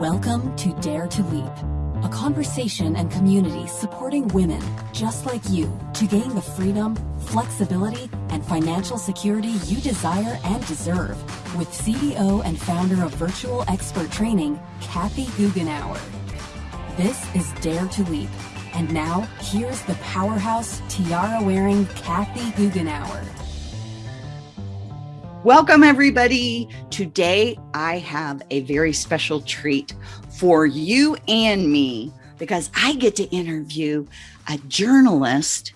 Welcome to Dare to Leap, a conversation and community supporting women just like you to gain the freedom, flexibility, and financial security you desire and deserve with CEO and founder of Virtual Expert Training, Kathy Goughenour. This is Dare to Leap. And now, here's the powerhouse tiara-wearing Kathy Goughenour. Welcome, everybody. Today, I have a very special treat for you and me because I get to interview a journalist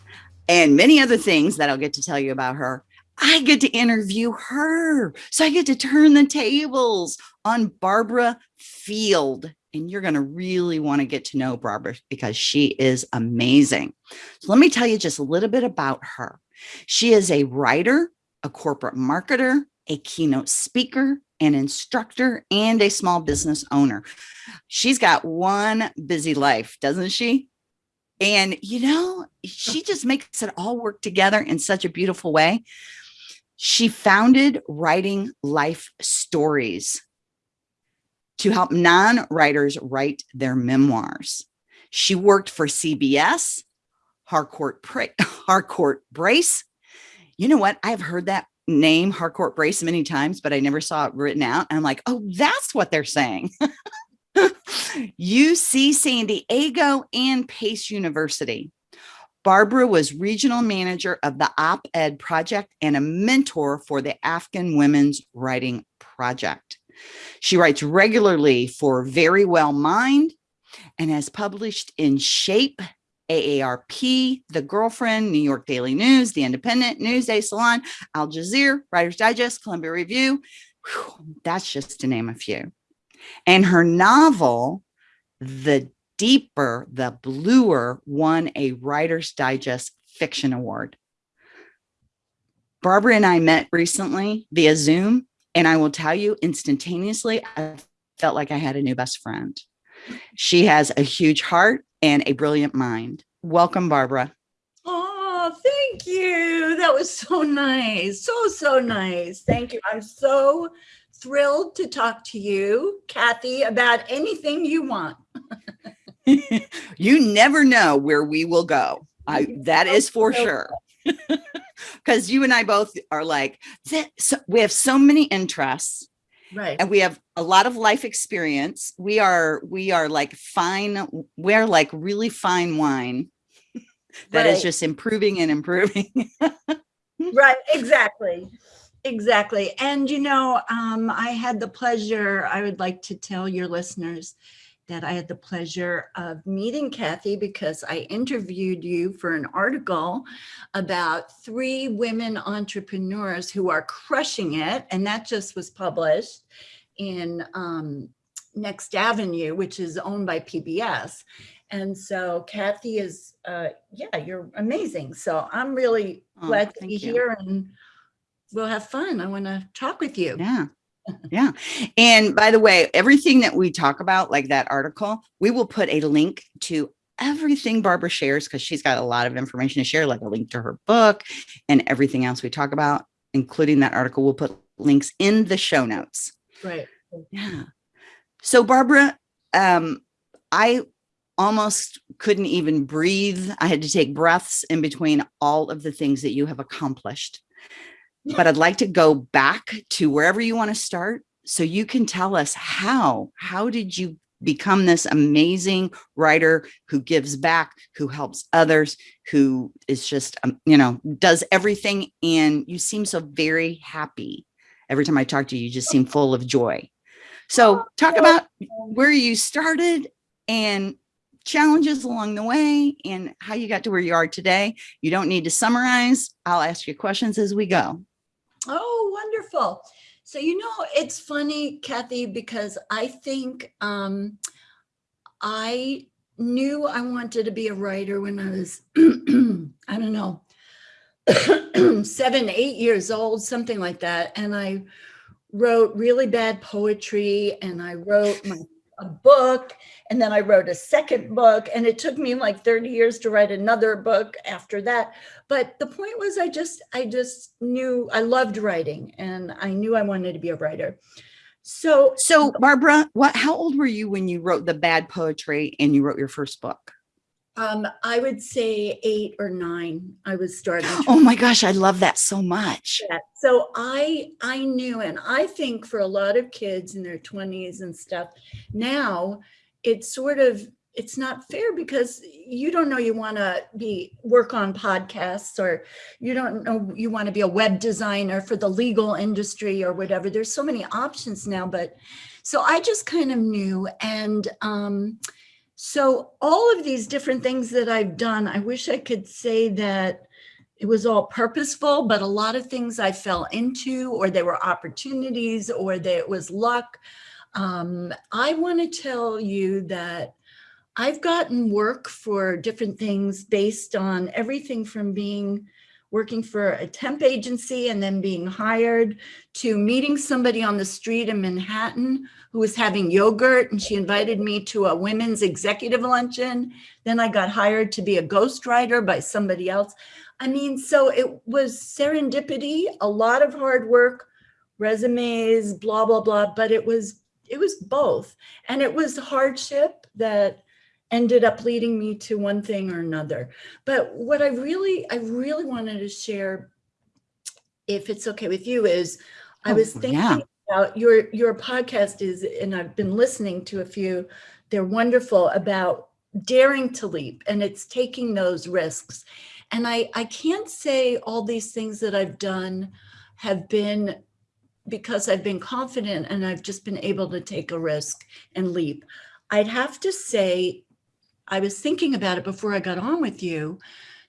and many other things that I'll get to tell you about her. I get to interview her. So I get to turn the tables on Barbara Field. And you're going to really want to get to know Barbara because she is amazing. So let me tell you just a little bit about her. She is a writer, a corporate marketer, a keynote speaker, an instructor, and a small business owner. She's got one busy life, doesn't she? And, you know, she just makes it all work together in such a beautiful way. She founded Writing Life Stories to help non-writers write their memoirs. She worked for CBS, Harcourt, Harcourt Brace, you know what? I've heard that name Harcourt Brace many times, but I never saw it written out. And I'm like, oh, that's what they're saying. UC San Diego and Pace University. Barbara was regional manager of the op-ed project and a mentor for the Afghan Women's Writing Project. She writes regularly for Verywell Mind and has published in Shape, AARP, The Girlfriend, New York Daily News, The Independent, Newsday, Salon, Al Jazeera, Writer's Digest, Columbia Review. Whew, that's just to name a few. And her novel, The Deeper, The Bluer, won a Writer's Digest Fiction Award. Barbara and I met recently via Zoom, and I will tell you instantaneously, I felt like I had a new best friend. She has a huge heart and a brilliant mind. Welcome, Barbara. Oh, thank you. That was so nice. So, so nice. Thank you. I'm so thrilled to talk to you, Kathy, about anything you want. you never know where we will go. I, that is for sure. Because you and I both are like, so we have so many interests right. And we have a lot of life experience. We are we are like fine we're like really fine wine that right. is just improving and improving. Right exactly exactly. And you know um i had the pleasure i would like to tell your listeners that I had the pleasure of meeting Kathy because I interviewed you for an article about three women entrepreneurs who are crushing it. And that just was published in um, Next Avenue, which is owned by PBS. And so Kathy is, uh, yeah, you're amazing. So I'm really oh, glad to be you. here and we'll have fun. I want to talk with you. Yeah yeah. And by the way, everything that we talk about, like that article, we will put a link to everything Barbara shares because she's got a lot of information to share, like a link to her book and everything else we talk about, including that article. We'll put links in the show notes. Right. Yeah. So Barbara, um, I almost couldn't even breathe. I had to take breaths in between all of the things that you have accomplished but I'd like to go back to wherever you want to start so you can tell us how, how did you become this amazing writer who gives back, who helps others, who is just, um, you know, does everything. And you seem so very happy. Every time I talk to you, you just seem full of joy. So talk about where you started and challenges along the way and how you got to where you are today. You don't need to summarize. I'll ask you questions as we go. Oh, wonderful. So, you know, it's funny, Kathy, because I think um, I knew I wanted to be a writer when I was, I don't know, seven, eight years old, something like that. And I wrote really bad poetry and I wrote my a book and then I wrote a second book and it took me like 30 years to write another book after that. But the point was I just, I just knew I loved writing and I knew I wanted to be a writer. So, So Barbara, what how old were you when you wrote the bad poetry and you wrote your first book? Um, I would say eight or nine, I was starting. Oh my gosh, I love that so much. So I I knew, and I think for a lot of kids in their 20s and stuff, now it's sort of it's not fair because you don't know you want to be work on podcasts or you don't know you want to be a web designer for the legal industry or whatever. There's so many options now, but so I just kind of knew and um so all of these different things that I've done, I wish I could say that it was all purposeful, but a lot of things I fell into, or there were opportunities, or there it was luck. Um, I want to tell you that I've gotten work for different things based on everything from being working for a temp agency and then being hired to meeting somebody on the street in Manhattan who was having yogurt and she invited me to a women's executive luncheon. Then I got hired to be a ghostwriter by somebody else. I mean, so it was serendipity, a lot of hard work, resumes, blah, blah, blah, but it was, it was both. And it was hardship that ended up leading me to one thing or another. But what I really, I really wanted to share, if it's okay with you, is I Oh, was thinking yeah. about your, your podcast is, and I've been listening to a few, they're wonderful about daring to leap and it's taking those risks. And I, I can't say all these things that I've done have been because I've been confident and I've just been able to take a risk and leap. I'd have to say, I was thinking about it before I got on with you.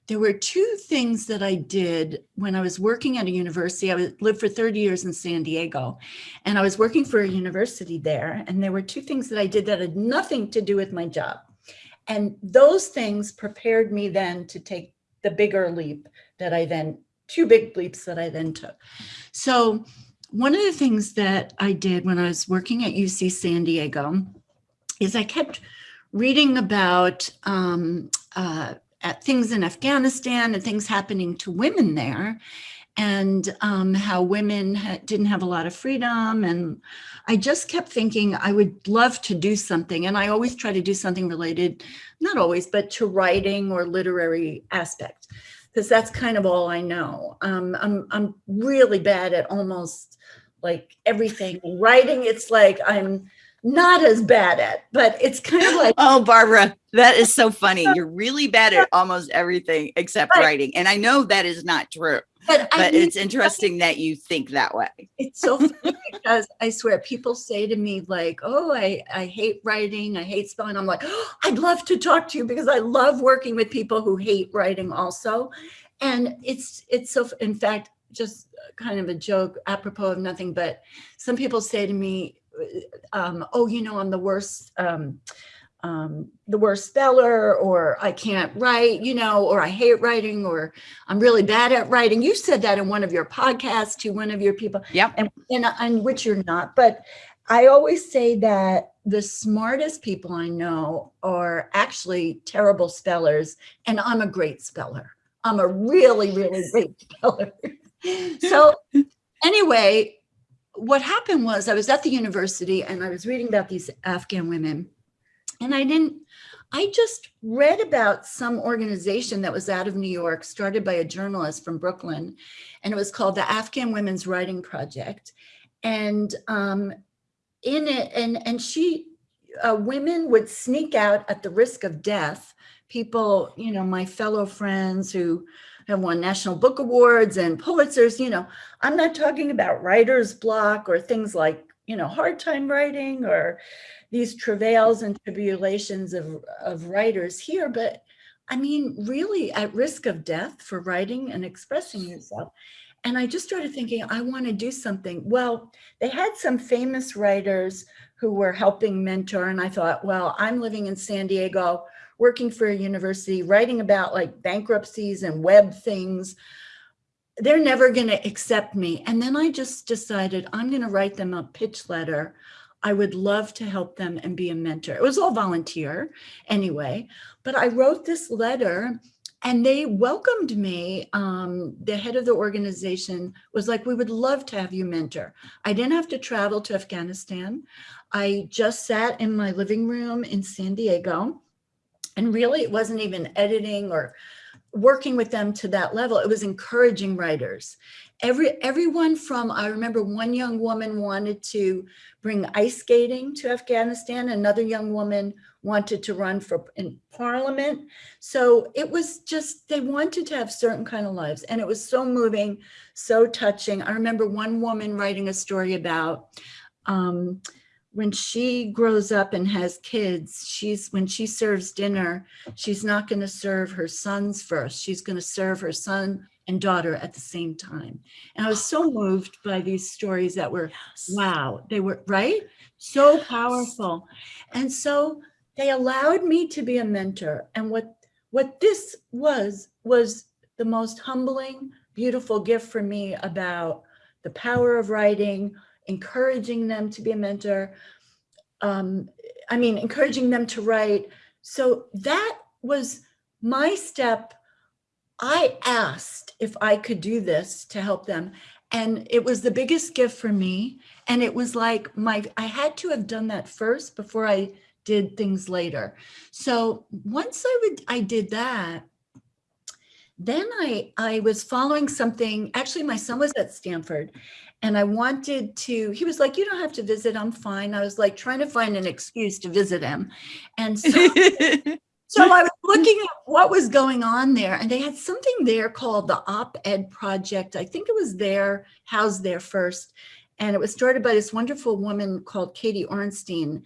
There were two things that I did when I was working at a university. I lived for 30 years in San Diego and I was working for a university there. And there were two things that I did that had nothing to do with my job. And those things prepared me then to take the bigger leap that I then, two big leaps that I then took. So one of the things that I did when I was working at UC San Diego is I kept reading about um, uh, things in Afghanistan and things happening to women there and um, how women ha- didn't have a lot of freedom. And I just kept thinking I would love to do something. And I always try to do something related, not always, but to writing or literary aspect, because that's kind of all I know. Um, I'm, I'm really bad at almost like everything. Writing, it's like I'm not as bad at, but it's kind of like Oh, Barbara, that is so funny. You're really bad at almost everything except Right. writing. And I know that is not true, but, I but mean, it's interesting that you think that way. it's so funny because I swear people say to me like, "Oh, I I hate writing, I hate spelling." I'm like, oh, "I'd love to talk to you because I love working with people who hate writing also." And it's it's so in fact just kind of a joke apropos of nothing, but some people say to me, um, "Oh, you know, I'm the worst." Um, um, the worst speller, or I can't write, you know, or I hate writing, or I'm really bad at writing. You said that in one of your podcasts to one of your people Yep. and, and, and which you're not. But I always say that the smartest people I know are actually terrible spellers, and I'm a great speller. I'm a really, really great speller. so, anyway, what happened was I was at the university and I was reading about these Afghan women, and I didn't. I just read about some organization that was out of New York, started by a journalist from Brooklyn, and it was called the Afghan Women's Writing Project. And um, in it, and and she, uh, women would sneak out at the risk of death. People, you know, my fellow friends who have won national book awards and Pulitzers. You know, I'm not talking about writer's block or things like you know hard time writing or these travails and tribulations of of writers here, but I mean, really at risk of death for writing and expressing yourself. And I just started thinking, I want to do something. Well, they had some famous writers who were helping mentor. And I thought, well, I'm living in San Diego, working for a university, writing about like bankruptcies and web things. They're never going to accept me. And then I just decided I'm going to write them a pitch letter. I would love to help them and be a mentor. It was all volunteer anyway, but I wrote this letter and they welcomed me. Um, the head of the organization was like, we would love to have you mentor. I didn't have to travel to Afghanistan. I just sat in my living room in San Diego and really it wasn't even editing or working with them to that level. It was encouraging writers. Every everyone from I remember one young woman wanted to bring ice skating to Afghanistan. Another young woman wanted to run for in parliament. So it was just they wanted to have certain kind of lives, and it was so moving, so touching. I remember one woman writing a story about. Um, when she grows up and has kids, she's when she serves dinner, she's not going to serve her sons first. She's going to serve her son and daughter at the same time. And I was so moved by these stories that were, yes. wow, they were right, so powerful. And so they allowed me to be a mentor. And what what this was was the most humbling, beautiful gift for me about the power of writing, encouraging them to be a mentor. Um, I mean, encouraging them to write. So that was my step. I asked if I could do this to help them. And it was the biggest gift for me. And it was like my, I had to have done that first before I did things later. So once I would, I did that, then I, I was following something, actually my son was at Stanford and I wanted to, he was like, you don't have to visit, I'm fine. I was like trying to find an excuse to visit him. And so, so I was looking at what was going on there and they had something there called the Op-Ed Project. I think it was there, housed there first. And it was started by this wonderful woman called Katie Orenstein.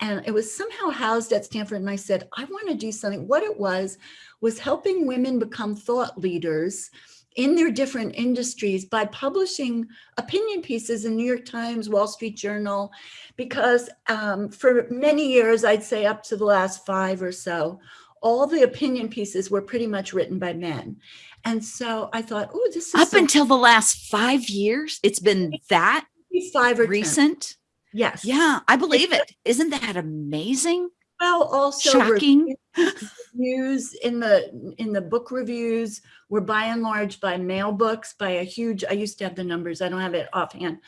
And it was somehow housed at Stanford. And I said, I want to do something. What it was, was helping women become thought leaders in their different industries by publishing opinion pieces in New York Times, Wall Street Journal, because um, for many years, I'd say up to the last five or so, all the opinion pieces were pretty much written by men. And so I thought, oh, this is up so until the last five years. It's been that five or recent. 10. Yes. Yeah, I believe it. Isn't that amazing? Well, also shocking reviews in the in the book reviews were by and large by male books by a huge. I used to have the numbers. I don't have it offhand.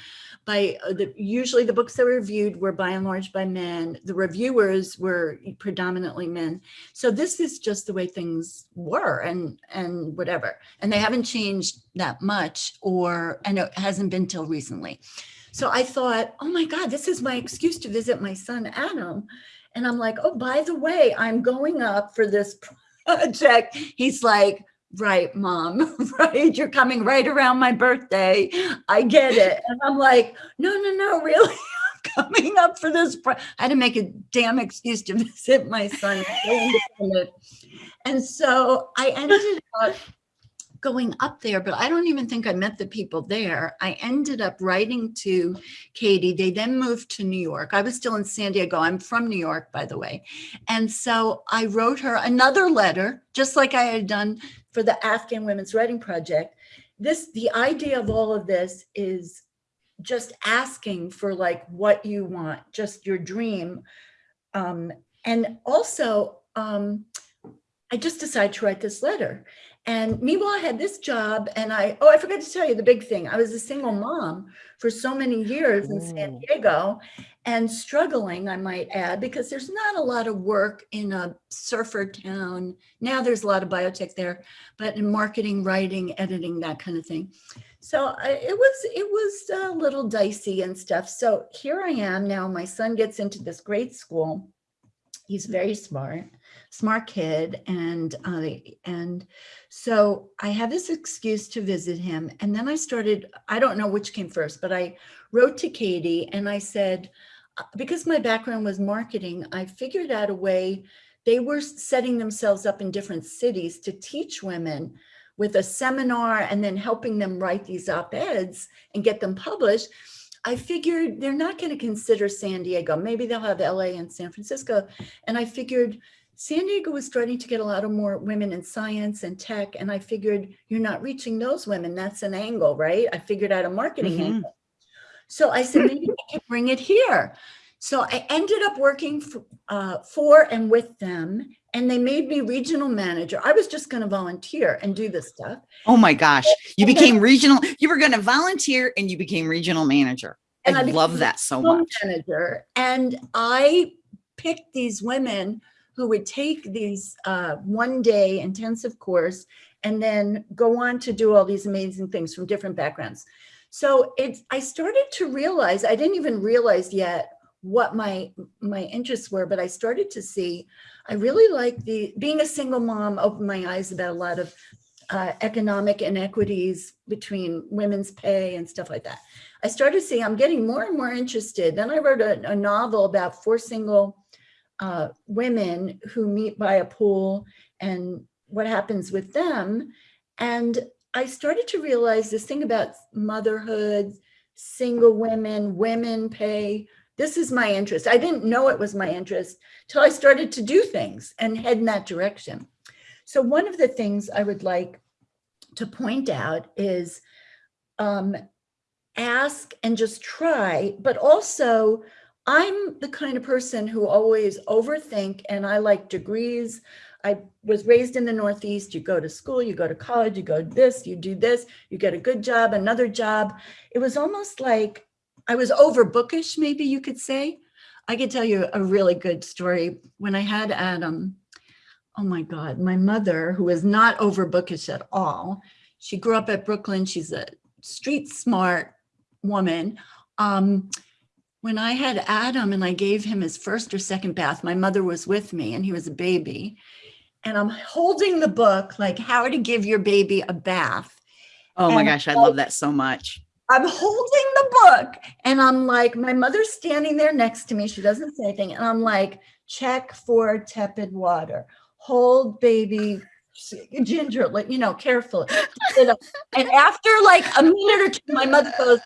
By uh, the usually the books that were reviewed were by and large by men. The reviewers were predominantly men. So this is just the way things were, and and whatever. And they haven't changed that much, or and it hasn't been till recently. So I thought, oh my God, this is my excuse to visit my son Adam and I'm like, oh, by the way, I'm going up for this project. He's like, right, mom, right? You're coming right around my birthday. I get it. And I'm like, no, no, no, really? I'm coming up for this. I had to make a damn excuse to visit my son. And so I ended up going up there, but I don't even think I met the people there. I ended up writing to Katie. They then moved to New York. I was still in San Diego. I'm from New York, by the way. And so I wrote her another letter, just like I had done for the Afghan Women's Writing Project. This, the idea of all of this is just asking for like what you want, just your dream. Um, and also, um, I just decided to write this letter. And meanwhile, I had this job and I, oh, I forgot to tell you the big thing. I was a single mom for so many years in San oh. Diego and struggling, I might add, because there's not a lot of work in a surfer town. Now there's a lot of biotech there, but in marketing, writing, editing, that kind of thing. So I, it was, it was a little dicey and stuff. So here I am now, my son gets into this great school. He's very smart smart kid. And, uh, and so I had this excuse to visit him. And then I started, I don't know which came first, but I wrote to Katie and I said, uh, because my background was marketing, I figured out a way they were setting themselves up in different cities to teach women with a seminar and then helping them write these op-eds and get them published. I figured they're not going to consider San Diego. Maybe they'll have LA and San Francisco. And I figured San Diego was starting to get a lot of more women in science and tech. And I figured you're not reaching those women. That's an angle, right? I figured out a marketing mm -hmm. angle. So I said, maybe I can bring it here. So I ended up working for, uh, for and with them, and they made me regional manager. I was just going to volunteer and do this stuff. Oh my gosh. You became regional. You were going to volunteer and you became regional manager. And I, I love that so much. manager, and I picked these women who would take these uh, one day intensive course and then go on to do all these amazing things from different backgrounds. So it's, I started to realize, I didn't even realize yet what my, my interests were, but I started to see, I really like the, being a single mom opened my eyes about a lot of uh, economic inequities between women's pay and stuff like that. I started to see I'm getting more and more interested. Then I wrote a, a novel about four single uh, women who meet by a pool and what happens with them. And I started to realize this thing about motherhood, single women, women pay. This is my interest. I didn't know it was my interest till I started to do things and head in that direction. So one of the things I would like to point out is um, ask and just try, but also I'm the kind of person who always overthink and I like degrees. I was raised in the Northeast. You go to school, you go to college, you go this, you do this, you get a good job, another job. It was almost like I was over bookish, maybe you could say. I could tell you a really good story. When I had Adam, oh my God, my mother, who is not over bookish at all, she grew up at Brooklyn. She's a street smart woman. Um, when I had Adam and I gave him his first or second bath, my mother was with me and he was a baby. And I'm holding the book like how to give your baby a bath. Oh my And gosh. I I- love that so much. I'm holding the book and I'm like, my mother's standing there next to me. She doesn't say anything. And I'm like, check for tepid water. Hold baby gingerly, you know, carefully. and after like a minute or two, my mother goes,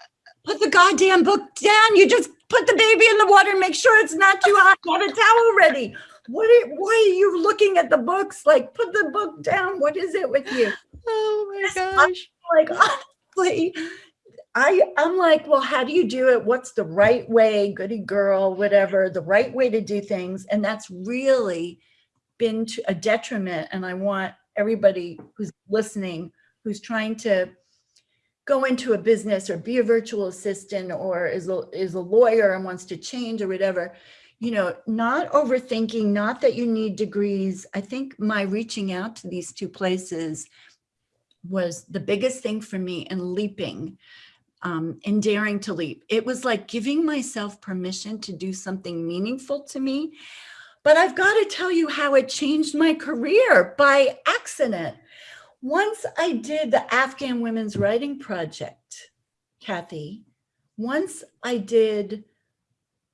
put the goddamn book down. You just put the baby in the water and make sure it's not too hot. Have a towel ready. What are, why are you looking at the books? Like, put the book down. What is it with you? Oh my gosh. like honestly i i'm like well how do you do it? What's the right way? Goody girl whatever the right way to do things. And that's really been to a detriment. And i want everybody who's listening who's trying to go into a business or be a virtual assistant or is a, is a lawyer and wants to change or whatever you know not overthinking not that you need degrees. I think my reaching out to these two places was the biggest thing for me in leaping um, and daring to leap. It was like giving myself permission to do something meaningful to me. But I've got to tell you how it changed my career by accident. Once I did the Afghan Women's Writing Project, Kathy, once I did,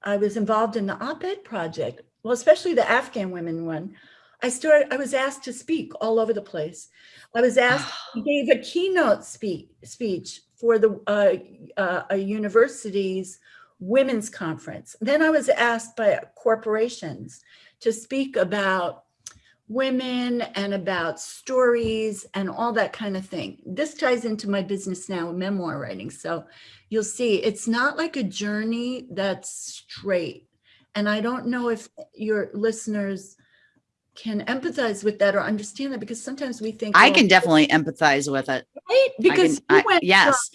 I was involved in the op-ed project, well, especially the Afghan women one. I started, I was asked to speak all over the place. I was asked, I gave a keynote speak, speech for the uh, uh, a university's women's conference. Then I was asked by corporations to speak about women and about stories and all that kind of thing. This ties into my business now, memoir writing. So you'll see it's not like a journey that's straight. And I don't know if your listeners can empathize with that or understand that because sometimes we think I well, can definitely empathize with it. right? I because can- you I- went from yes.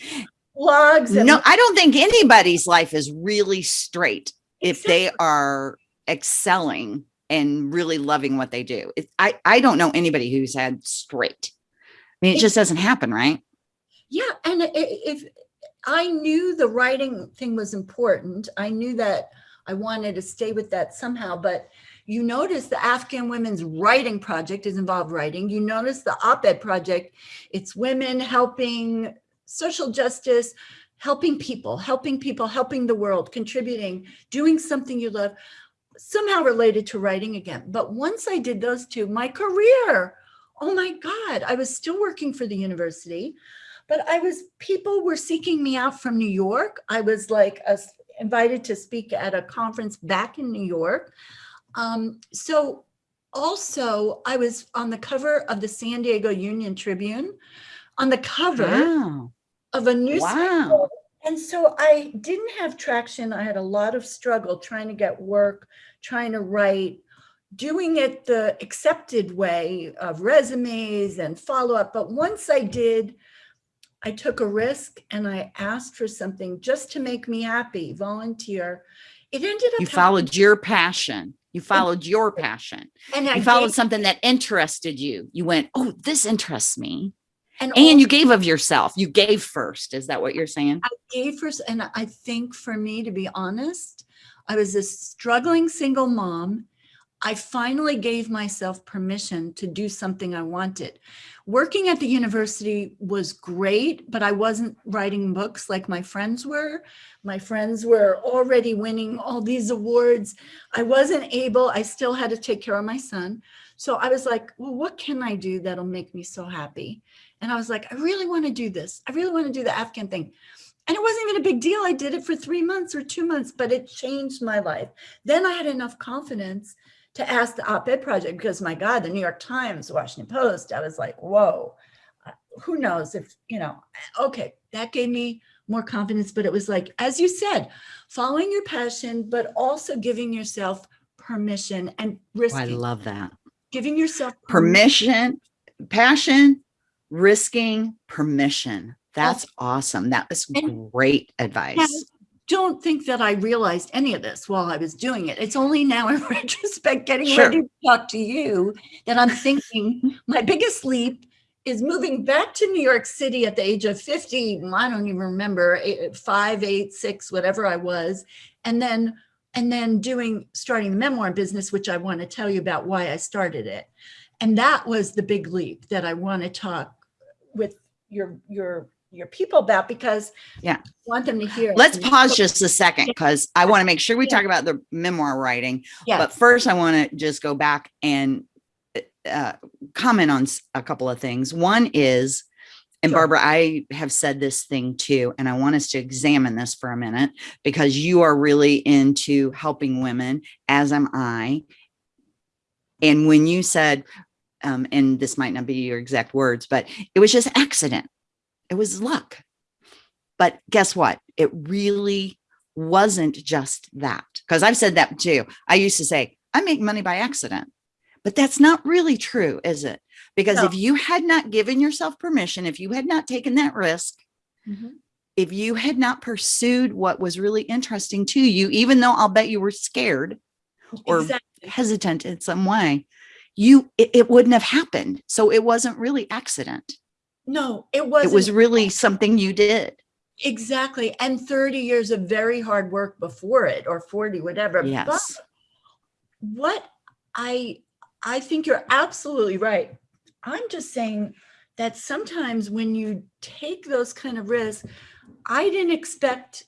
blogs No, I don't think anybody's life is really straight if they are excelling and really loving what they do. It, I, I don't know anybody who's had straight. I mean, it just doesn't happen, right? Yeah, and if I knew the writing thing was important, I knew that I wanted to stay with that somehow, but you notice the Afghan Women's Writing Project is involved writing. You notice the op-ed project, it's women helping social justice, helping people, helping people, helping the world, contributing, doing something you love, somehow related to writing again. But once I did those two, my career, oh my God, I was still working for the university but I was, people were seeking me out from New York. I was like uh, invited to speak at a conference back in New York. Um, so also I was on the cover of the San Diego Union Tribune, on the cover Wow. of a newspaper. Wow. and so I didn't have traction. I had a lot of struggle trying to get work, trying to write, doing it the accepted way of resumes and follow up. But once I did, I took a risk and I asked for something just to make me happy, volunteer. It ended up You followed your passion. You followed your passion. and I You followed gave- something that interested you. You went, oh, this interests me. and And you gave of yourself. You gave first. Is that what you're saying? I gave first, and I think for me, to be honest, I was a struggling single mom. I finally gave myself permission to do something I wanted. Working at the university was great, but I wasn't writing books like my friends were. My friends were already winning all these awards. I wasn't able, I still had to take care of my son. So I was like, well, what can I do that'll make me so happy? And I was like, I really want to do this. I really want to do the Afghan thing. And it wasn't even a big deal. I did it for three months or two months, but it changed my life. Then I had enough confidence to ask the op-ed project because my God, the New York Times, Washington Post, I was like, whoa, uh, who knows if, you know, okay, that gave me more confidence. But it was like, as you said, following your passion, but also giving yourself permission and Oh, I love that. giving yourself Permission, passion, risking, permission. That's awesome. That was And- great advice. Don't think that I realized any of this while I was doing it. It's only now in retrospect, getting Sure. ready to talk to you, that I'm thinking my biggest leap is moving back to New York City at the age of 50. I don't even remember eight- five, eight, six, whatever I was. And then, and then doing, starting the memoir business, which I want to tell you about why I started it. And that was the big leap that I want to talk with your, your, your people about because Yeah. I want them to hear. Let's pause just a second because I want to make sure we Yeah. talk about the memoir writing. Yeah. But first, I want to just go back and uh, comment on a couple of things. One is, and Sure. Barbara, I have said this thing too, and I want us to examine this for a minute because you are really into helping women, as am I. And when you said, um, and this might not be your exact words, but it was just accident. It was luck. But guess what? It really wasn't just that. Because I've said that too. I used to say, I make money by accident. But that's not really true, is it? Because No. if you had not given yourself permission, if you had not taken that risk, Mhm. if you had not pursued what was really interesting to you, even though I'll bet you were scared or Exactly. hesitant in some way, you it, it wouldn't have happened. So it wasn't really accident. No, it wasn't. It was really something you did. exactly. And 30 years of very hard work before it or 40, whatever. But Yes. what I I think you're absolutely right. I'm just saying that sometimes when you take those kind of risks, I didn't expect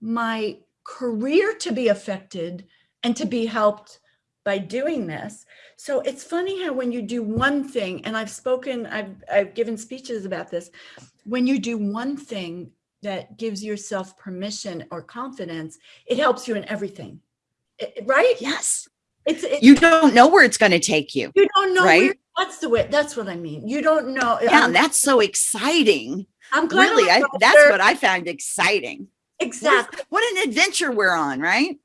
my career to be affected and to be helped by doing this. So it's funny how when you do one thing, and I've spoken, I've I've given speeches about this, when you do one thing that gives yourself permission or confidence, it helps you in everything. It- right? Yes. It's it, You don't know where it's going to take you. you don't know right? where, that's the way that's what I mean. You don't know. Um, yeah, I'm, that's so exciting. I'm glad Really, I, that's there. what I found exciting. What, is- exactly. what an adventure we're on, right?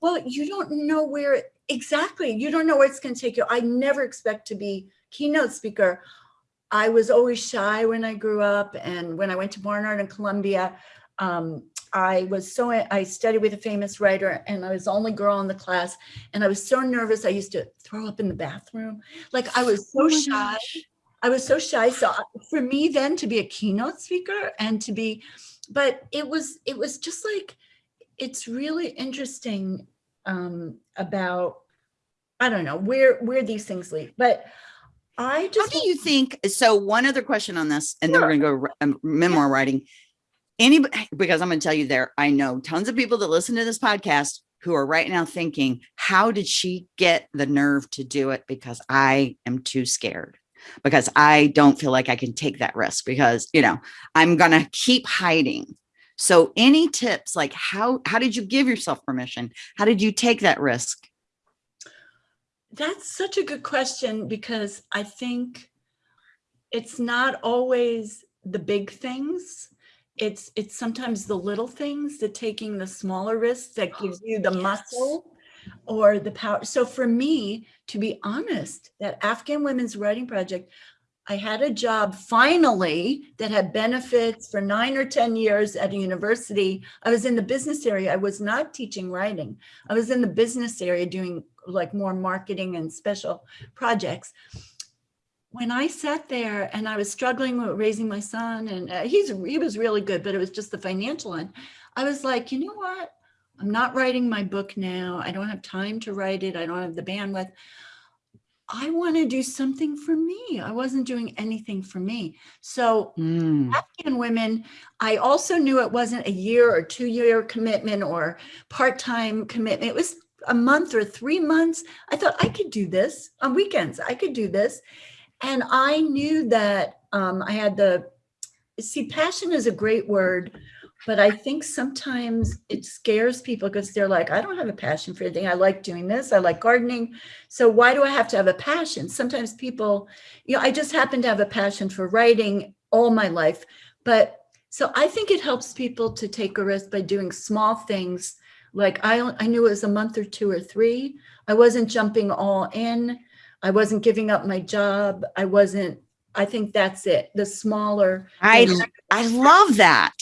Well, you don't know where exactly. You don't know where it's going to take you. I never expect to be keynote speaker. I was always shy when I grew up, and when I went to Barnard and Columbia, um, I was so I studied with a famous writer, and I was the only girl in the class, and I was so nervous. I used to throw up in the bathroom, like I was so Oh shy. gosh. I was so shy. So for me then to be a keynote speaker and to be, but it was, it was just like, it's really interesting um, about, I don't know, where, where these things lead. But I just- How do you think? So, one other question on this, and then we're going to go um, memoir writing. Anybody, because I'm going to tell you there, I know tons of people that listen to this podcast who are right now thinking, how did she get the nerve to do it? Because I am too scared. Because I don't feel like I can take that risk because, you know, I'm going to keep hiding. So any tips like how how did you give yourself permission? How did you take that risk? that's such a good question because I think it's not always the big things. it's it's sometimes the little things the taking the smaller risks that gives you the muscle or the power. So for me, to be honest, that Afghan Women's Writing Project, I had a job finally that had benefits for nine or 10 years at a university. I was in the business area. I was not teaching writing. I was in the business area doing like more marketing and special projects. When I sat there and I was struggling with raising my son and uh, he's he was really good, but it was just the financial end. I was like, you know what? I'm not writing my book now. I don't have time to write it. I don't have the bandwidth. I want to do something for me. I wasn't doing anything for me. So Mm. Afghan women, I also knew it wasn't a year or two year commitment or part-time commitment. It was a month or three months. I thought I could do this on weekends. I could do this. And I knew that um, I had the, see, passion is a great word, but I think sometimes it scares people because they're like, I don't have a passion for anything. I like doing this. I like gardening. So why do I have to have a passion? Sometimes people, you know, I just happen to have a passion for writing all my life. But so I think it helps people to take a risk by doing small things. Like I, I knew it was a month or two or three. I wasn't jumping all in. I wasn't giving up my job. I wasn't, I think that's it. The smaller. I. I love that.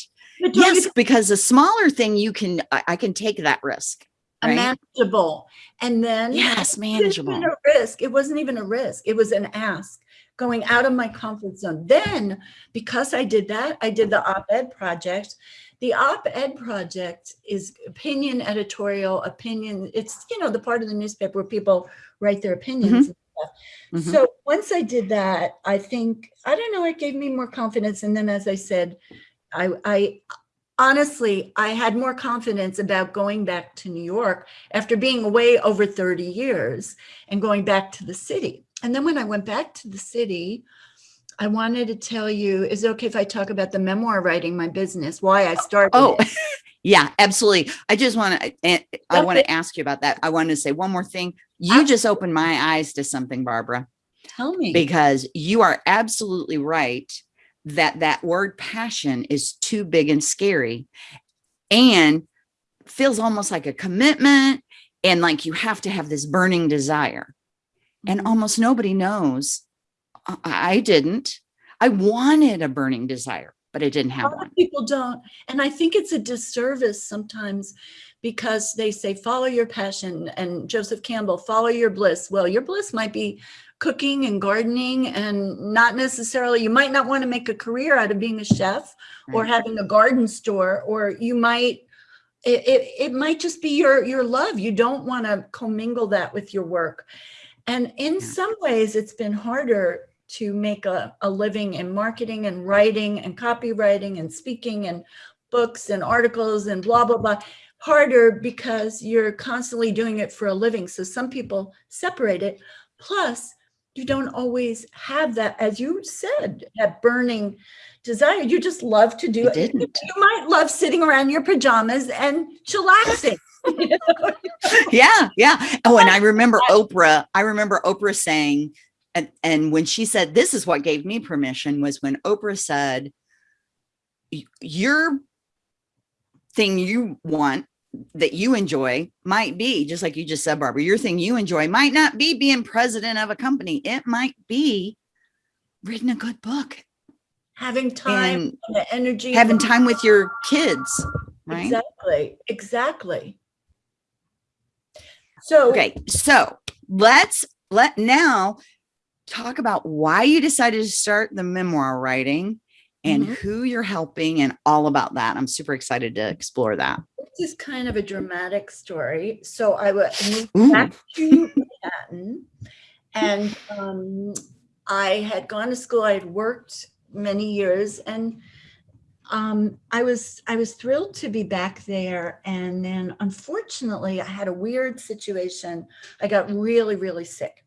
Yes, because a smaller thing you can I, I can take that risk. right? manageable. And then Yes, manageable. even a risk. It wasn't even a risk. It was an ask going out of my comfort zone. Then, because I did that, I did the op-ed project. The op-ed project is opinion editorial, opinion. It's, you know, the part of the newspaper where people write their opinions. and stuff. Mhm. So once I did that, I think, I don't know, it gave me more confidence. And then, as I said, I, I honestly, I had more confidence about going back to New York after being away over 30 years and going back to the city. And then when I went back to the city, I wanted to tell you, is it okay if I talk about the memoir writing, my business, why I started Oh, yeah, absolutely. I just want to, I want to ask you about that. I want to say one more thing. You just opened my eyes to something, Barbara, Tell me. because you are absolutely right that that word passion is too big and scary and feels almost like a commitment and like you have to have this burning desire. And Mhm. almost nobody knows. I, didn't. I wanted a burning desire, but I didn't a have lot one. of people don't and i think it's a disservice sometimes because they say follow your passion and joseph campbell follow your bliss well your bliss might be cooking and gardening and not necessarily you might not want to make a career out of being a chef or having a garden store or you might it, it, it might just be your your love. You don't want to commingle that with your work. And in Yeah. some ways it's been harder to make a, a living in marketing and writing and copywriting and speaking and books and articles and blah blah blah harder because you're constantly doing it for a living. So some people separate it. Plus you don't always have that as you said that burning desire you just love to do I it didn't. you might love sitting around your pajamas and chillaxing you know? yeah yeah oh and i remember oprah i remember oprah saying and and when she said this is what gave me permission was when oprah said your thing you want that you enjoy might be just like you just said barbara your thing you enjoy might not be being president of a company. It might be reading a good book having time the energy having time with your kids right? Exactly exactly. So Okay, so let's let now talk about why you decided to start the memoir writing and Mhm. who you're helping and all about that. I'm super excited to explore that. this is kind of a dramatic story so i would move back to manhattan and um, i had gone to school i had worked many years and um, i was i was thrilled to be back there and then unfortunately i had a weird situation i got really really sick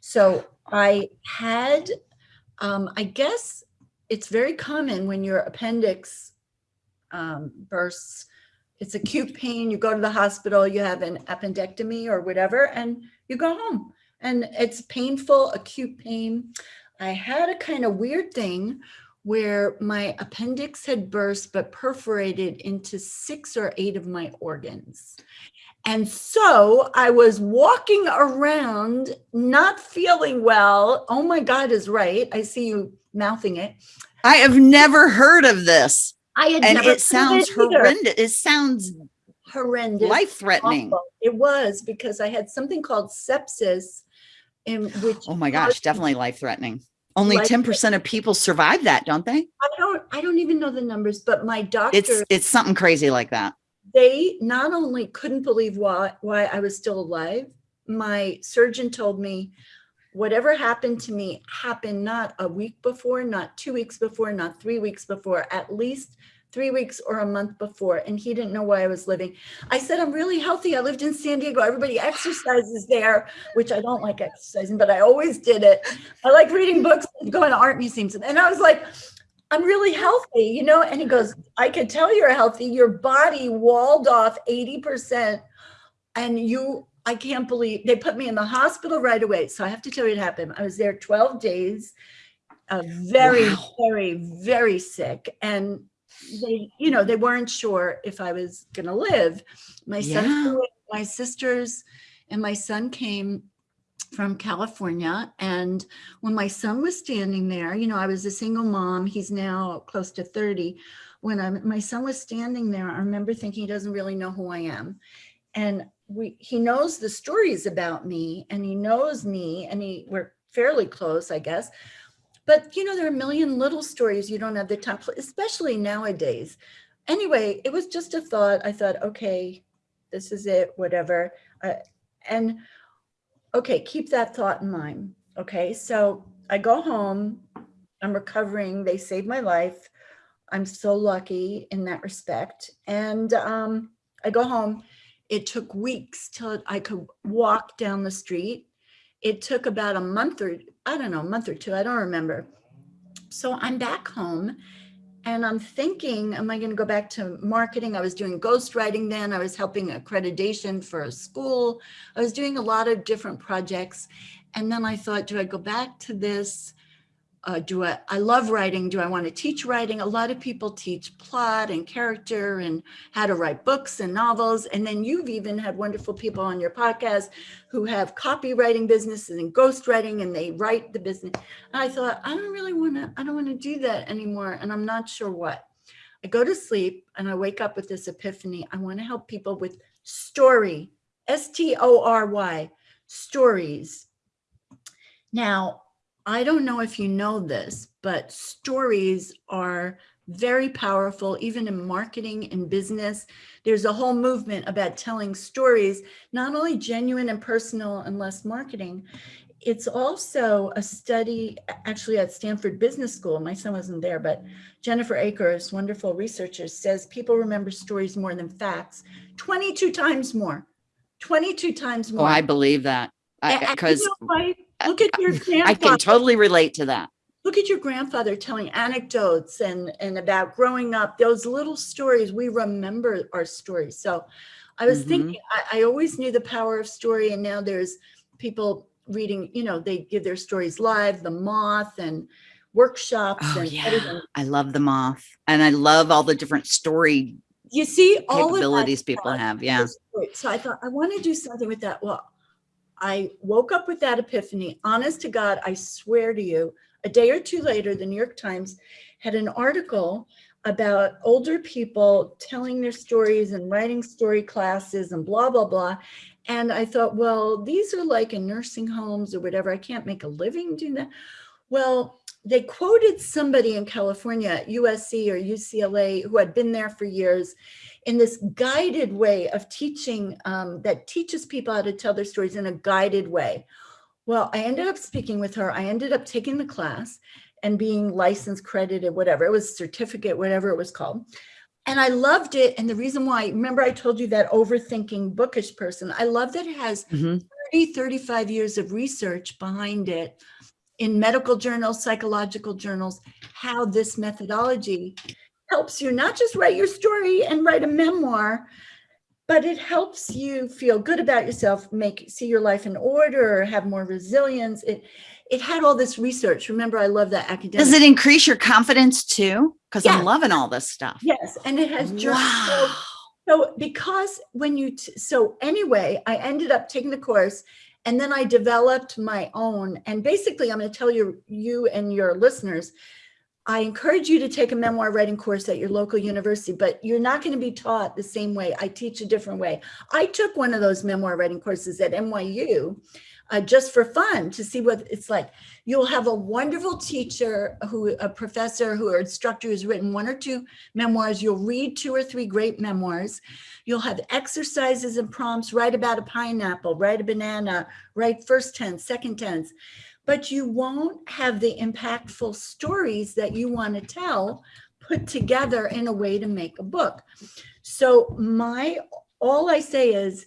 so i had um, i guess it's very common when your appendix um, bursts. It's acute pain you go to the hospital you have an appendectomy or whatever and you go home. And it's painful acute pain. I had a kind of weird thing where my appendix had burst but perforated into six or eight of my organs. And so I was walking around not feeling well. Oh my God is right. I see you mouthing it. I have never heard of this. I had And never it sounds either. horrendous. It sounds horrendous. life threatening. awful. It was because I had something called sepsis in which Oh my gosh, definitely life threatening. Only 10% of people survive that, don't they? I don't I don't even know the numbers, but my doctor It's it's something crazy like that. They not only couldn't believe why why I was still alive, my surgeon told me whatever happened to me happened not a week before, not two weeks before, not three weeks before, at least three weeks or a month before. And he didn't know why I was living. I said, I'm really healthy. I lived in San Diego. Everybody exercises there, which I don't like exercising, but I always did it. I like reading books and going to art museums. And I was like, I'm really healthy, you know? And he goes, I could tell you're healthy. Your body walled off 80%. And you, I can't believe they put me in the hospital right away. So I have to tell you what happened. I was there 12 days, uh, very, Wow. very, very sick. And they, you know, they weren't sure if I was going to live. My son, Yeah. in, my sisters and my son came from California. And when my son was standing there, you know, I was a single mom. He's now close to 30. When i my son was standing there, I remember thinking he doesn't really know who I am. And we he knows the stories about me and he knows me and he we're fairly close, I guess. But you know, there are a million little stories you don't have the time, especially nowadays. Anyway, it was just a thought. I thought, okay, this is it, whatever. Uh, and okay, keep that thought in mind. Okay, so I go home, I'm recovering, they saved my life. I'm so lucky in that respect. And um, I go home. It took weeks till I could walk down the street. It took about a month or, I don't know, a month or two, I don't remember. So I'm back home and I'm thinking, am I going to go back to marketing? I was doing ghostwriting then. I was helping accreditation for a school. I was doing a lot of different projects. And then I thought, do I go back to this? Uh, do I, I love writing. Do I want to teach writing? A lot of people teach plot and character and how to write books and novels. And then you've even had wonderful people on your podcast who have copywriting businesses and ghostwriting and they write the business. And I thought, I don't really want to, I don't want to do that anymore. And I'm not sure what. I go to sleep and I wake up with this epiphany. I want to help people with story, S T O R Y, stories. Now, I don't know if you know this, but stories are very powerful, even in marketing and business. There's a whole movement about telling stories, not only genuine and personal and less marketing. It's also a study actually at Stanford Business School. My son wasn't there, but Jennifer Akers, wonderful researcher, says people remember stories more than facts 22 times more. 22 times Oh, more. I believe that. And you Because know? Look at your I can totally relate to that. look at your grandfather telling anecdotes and and about growing up those little stories we remember our stories so i was Mhm. thinking I, I always knew the power of story and now there's people reading you know they give their stories live the moth and workshops Oh, and yeah. everything. I love the moth and I love all the different story you see all capabilities people have. Yeah. So I thought I want to do something with that. Well, I woke up with that epiphany. Honest to God, I swear to you, a day or two later, the New York Times had an article about older people telling their stories and writing story classes and blah, blah, blah. And I thought, well, these are like in nursing homes or whatever. I can't make a living doing that. Well, they quoted somebody in California, USC or UCLA, who had been there for years in this guided way of teaching um, that teaches people how to tell their stories in a guided way. Well, I ended up speaking with her. I ended up taking the class and being licensed, credited, whatever. It was certificate, whatever it was called. And I loved it. And the reason why, remember I told you that overthinking bookish person, I love that it has Mhm. 30, 35 years of research behind it in medical journals, psychological journals, how this methodology helps you not just write your story and write a memoir, but it helps you feel good about yourself, make see your life in order, have more resilience. It it had all this research. Remember, I love that academic. Does it increase your confidence too? Because Yes. I'm loving all this stuff. Yes, and it has journal. Wow. So because when you, so anyway, I ended up taking the course and then I developed my own. And basically, I'm going to tell you, you and your listeners, I encourage you to take a memoir writing course at your local university, but you're not going to be taught the same way. I teach a different way. I took one of those memoir writing courses at NYU uh, just for fun to see what it's like. You'll have a wonderful teacher who, a professor who or instructor who's written one or two memoirs. You'll read two or three great memoirs. You'll have exercises and prompts, write about a pineapple, write a banana, write first tense, second tense. But you won't have the impactful stories that you want to tell put together in a way to make a book. So my, all I say is,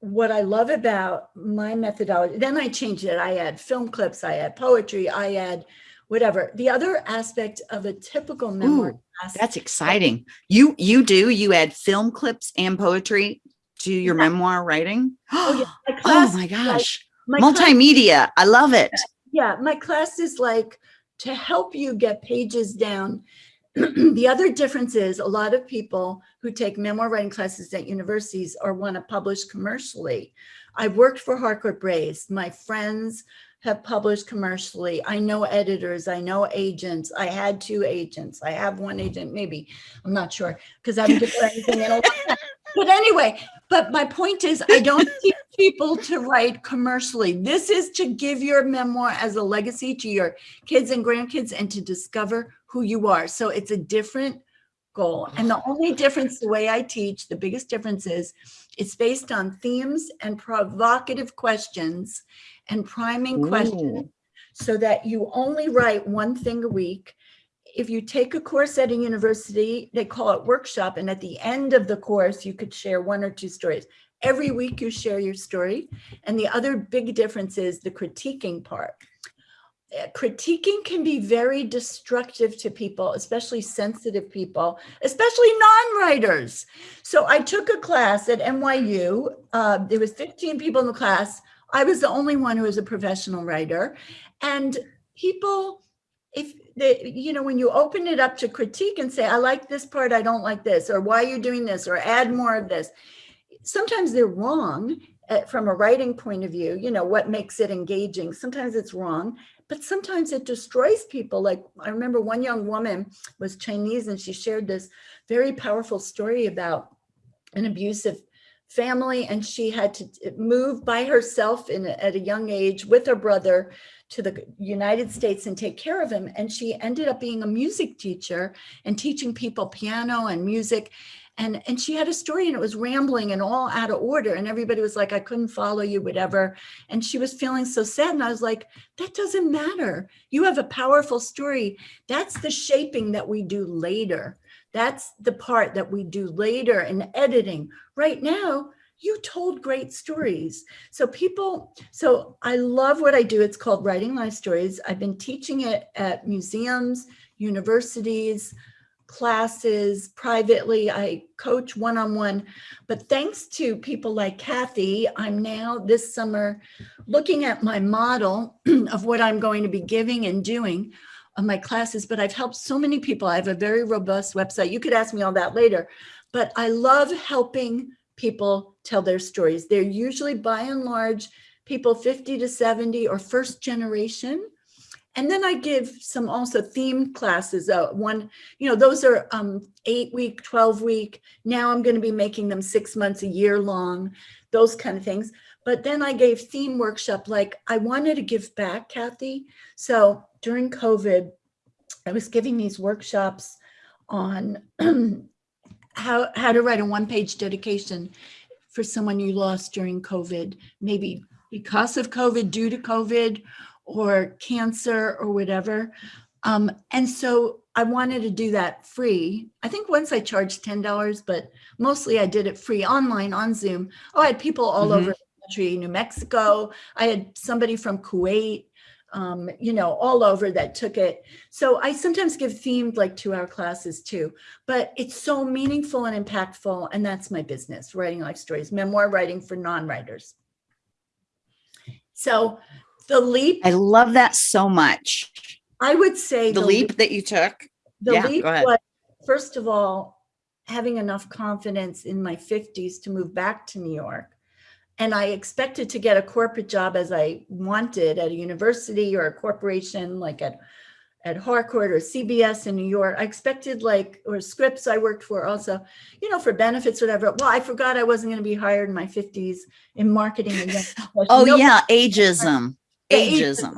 what I love about my methodology, then I changed it. I add film clips, I add poetry, I add whatever. The other aspect of a typical memoir Ooh, class That's exciting. You you do you add film clips and poetry to your Yeah. memoir writing? Oh, yeah. My Oh my is like- gosh. My Multimedia. I love it. yeah, my class is like to help you get pages down. the other difference is a lot of people who take memoir writing classes at universities or want to publish commercially. I've worked for Harcourt Brace. My friends have published commercially. I know editors, I know agents. I had two agents. I have one agent, maybe. I'm not sure because I haven't given anything in a while. But anyway, but my point is, I don't teach people to write commercially. This is to give your memoir as a legacy to your kids and grandkids and to discover who you are. So it's a different goal. And the oh. only difference, the way I teach, the biggest difference is it's based on themes and provocative questions and priming questions so that you only write one thing a week. If you take a course at a university, they call it workshop. And at the end of the course, you could share one or two stories. Every week you share your story. And the other big difference is the critiquing part. Uh, Critiquing can be very destructive to people, especially sensitive people, especially non-writers. So I took a class at NYU. Uh, there was 15 people in the class. I was the only one who was a professional writer. And people, if you know, when you open it up to critique and say, I like this part, I don't like this, or why are you doing this, or add more of this, sometimes they're wrong uh, from a writing point of view, you know, what makes it engaging. Sometimes it's wrong, but sometimes it destroys people. Like I remember one young woman was Chinese and she shared this very powerful story about an abusive family and she had to eh, move by herself in at a young age with her brother to the United States and take care of him. And she ended up being a music teacher and teaching people piano and music. And and she had a story and it was rambling and all out of order. And everybody was like I couldn't follow you whatever. And she was feeling so sad and I was like that doesn't matter. You have a powerful story. That's the shaping that we do later that's the part that we do later in editing. Right now you told great stories. So people so i love what i do. It's called writing life stories. I've been teaching it at museums universities classes privately. I coach one-on-one. But thanks to people like kathy i'm now this summer looking at my model of what i'm going to be giving and doing of my classes, but I've helped so many people. I have a very robust website. You could ask me all that later, but I love helping people tell their stories. They're usually by and large people 50 to 70 or first generation. And then I give some also themed classes. Uh, one, you know, those are um, eight week, 12 week. Now I'm going to be making them six months, a year long, those kind of things. But then I gave theme workshop, like I wanted to give back, Kathy. So during COVID, I was giving these workshops on how, how to write a one-page dedication for someone you lost during COVID, maybe because of COVID, due to COVID, or cancer or whatever. Um, and so I wanted to do that free. I think once I charged $10, but mostly I did it free online on Zoom. Oh, I had people all Mhm. over the country, New Mexico. I had somebody from Kuwait. um, you know, all over that took it. So I sometimes give themed like two hour classes too, but it's so meaningful and impactful. And that's my business, writing life stories, memoir writing for non-writers. So the leap, I love that so much. I would say The leap that you took. The Yeah, leap was, first of all, having enough confidence in my 50s to move back to New York. And I expected to get a corporate job as I wanted at a university or a corporation like at, at Harcourt or CBS in New York. I expected like, or Scripps I worked for also, you know, for benefits, whatever. Well, I forgot I wasn't going to be hired in my 50s in marketing. and young professionals. Oh yeah, ageism. the Ageism.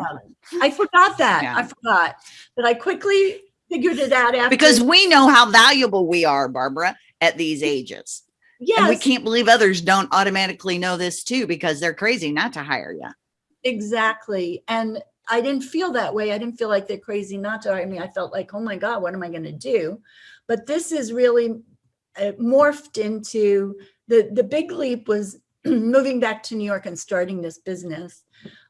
I forgot that. Yeah. I forgot. But I quickly figured it out after. Because we know how valuable we are, Barbara, at these ages. And we can't believe others don't automatically know this too because they're crazy not to hire you. exactly. And I didn't feel that way. I didn't feel like they're crazy not to hire me. I felt like, oh my God, what am I going to do? But this is really uh, morphed into the, the big leap was moving back to New York and starting this business,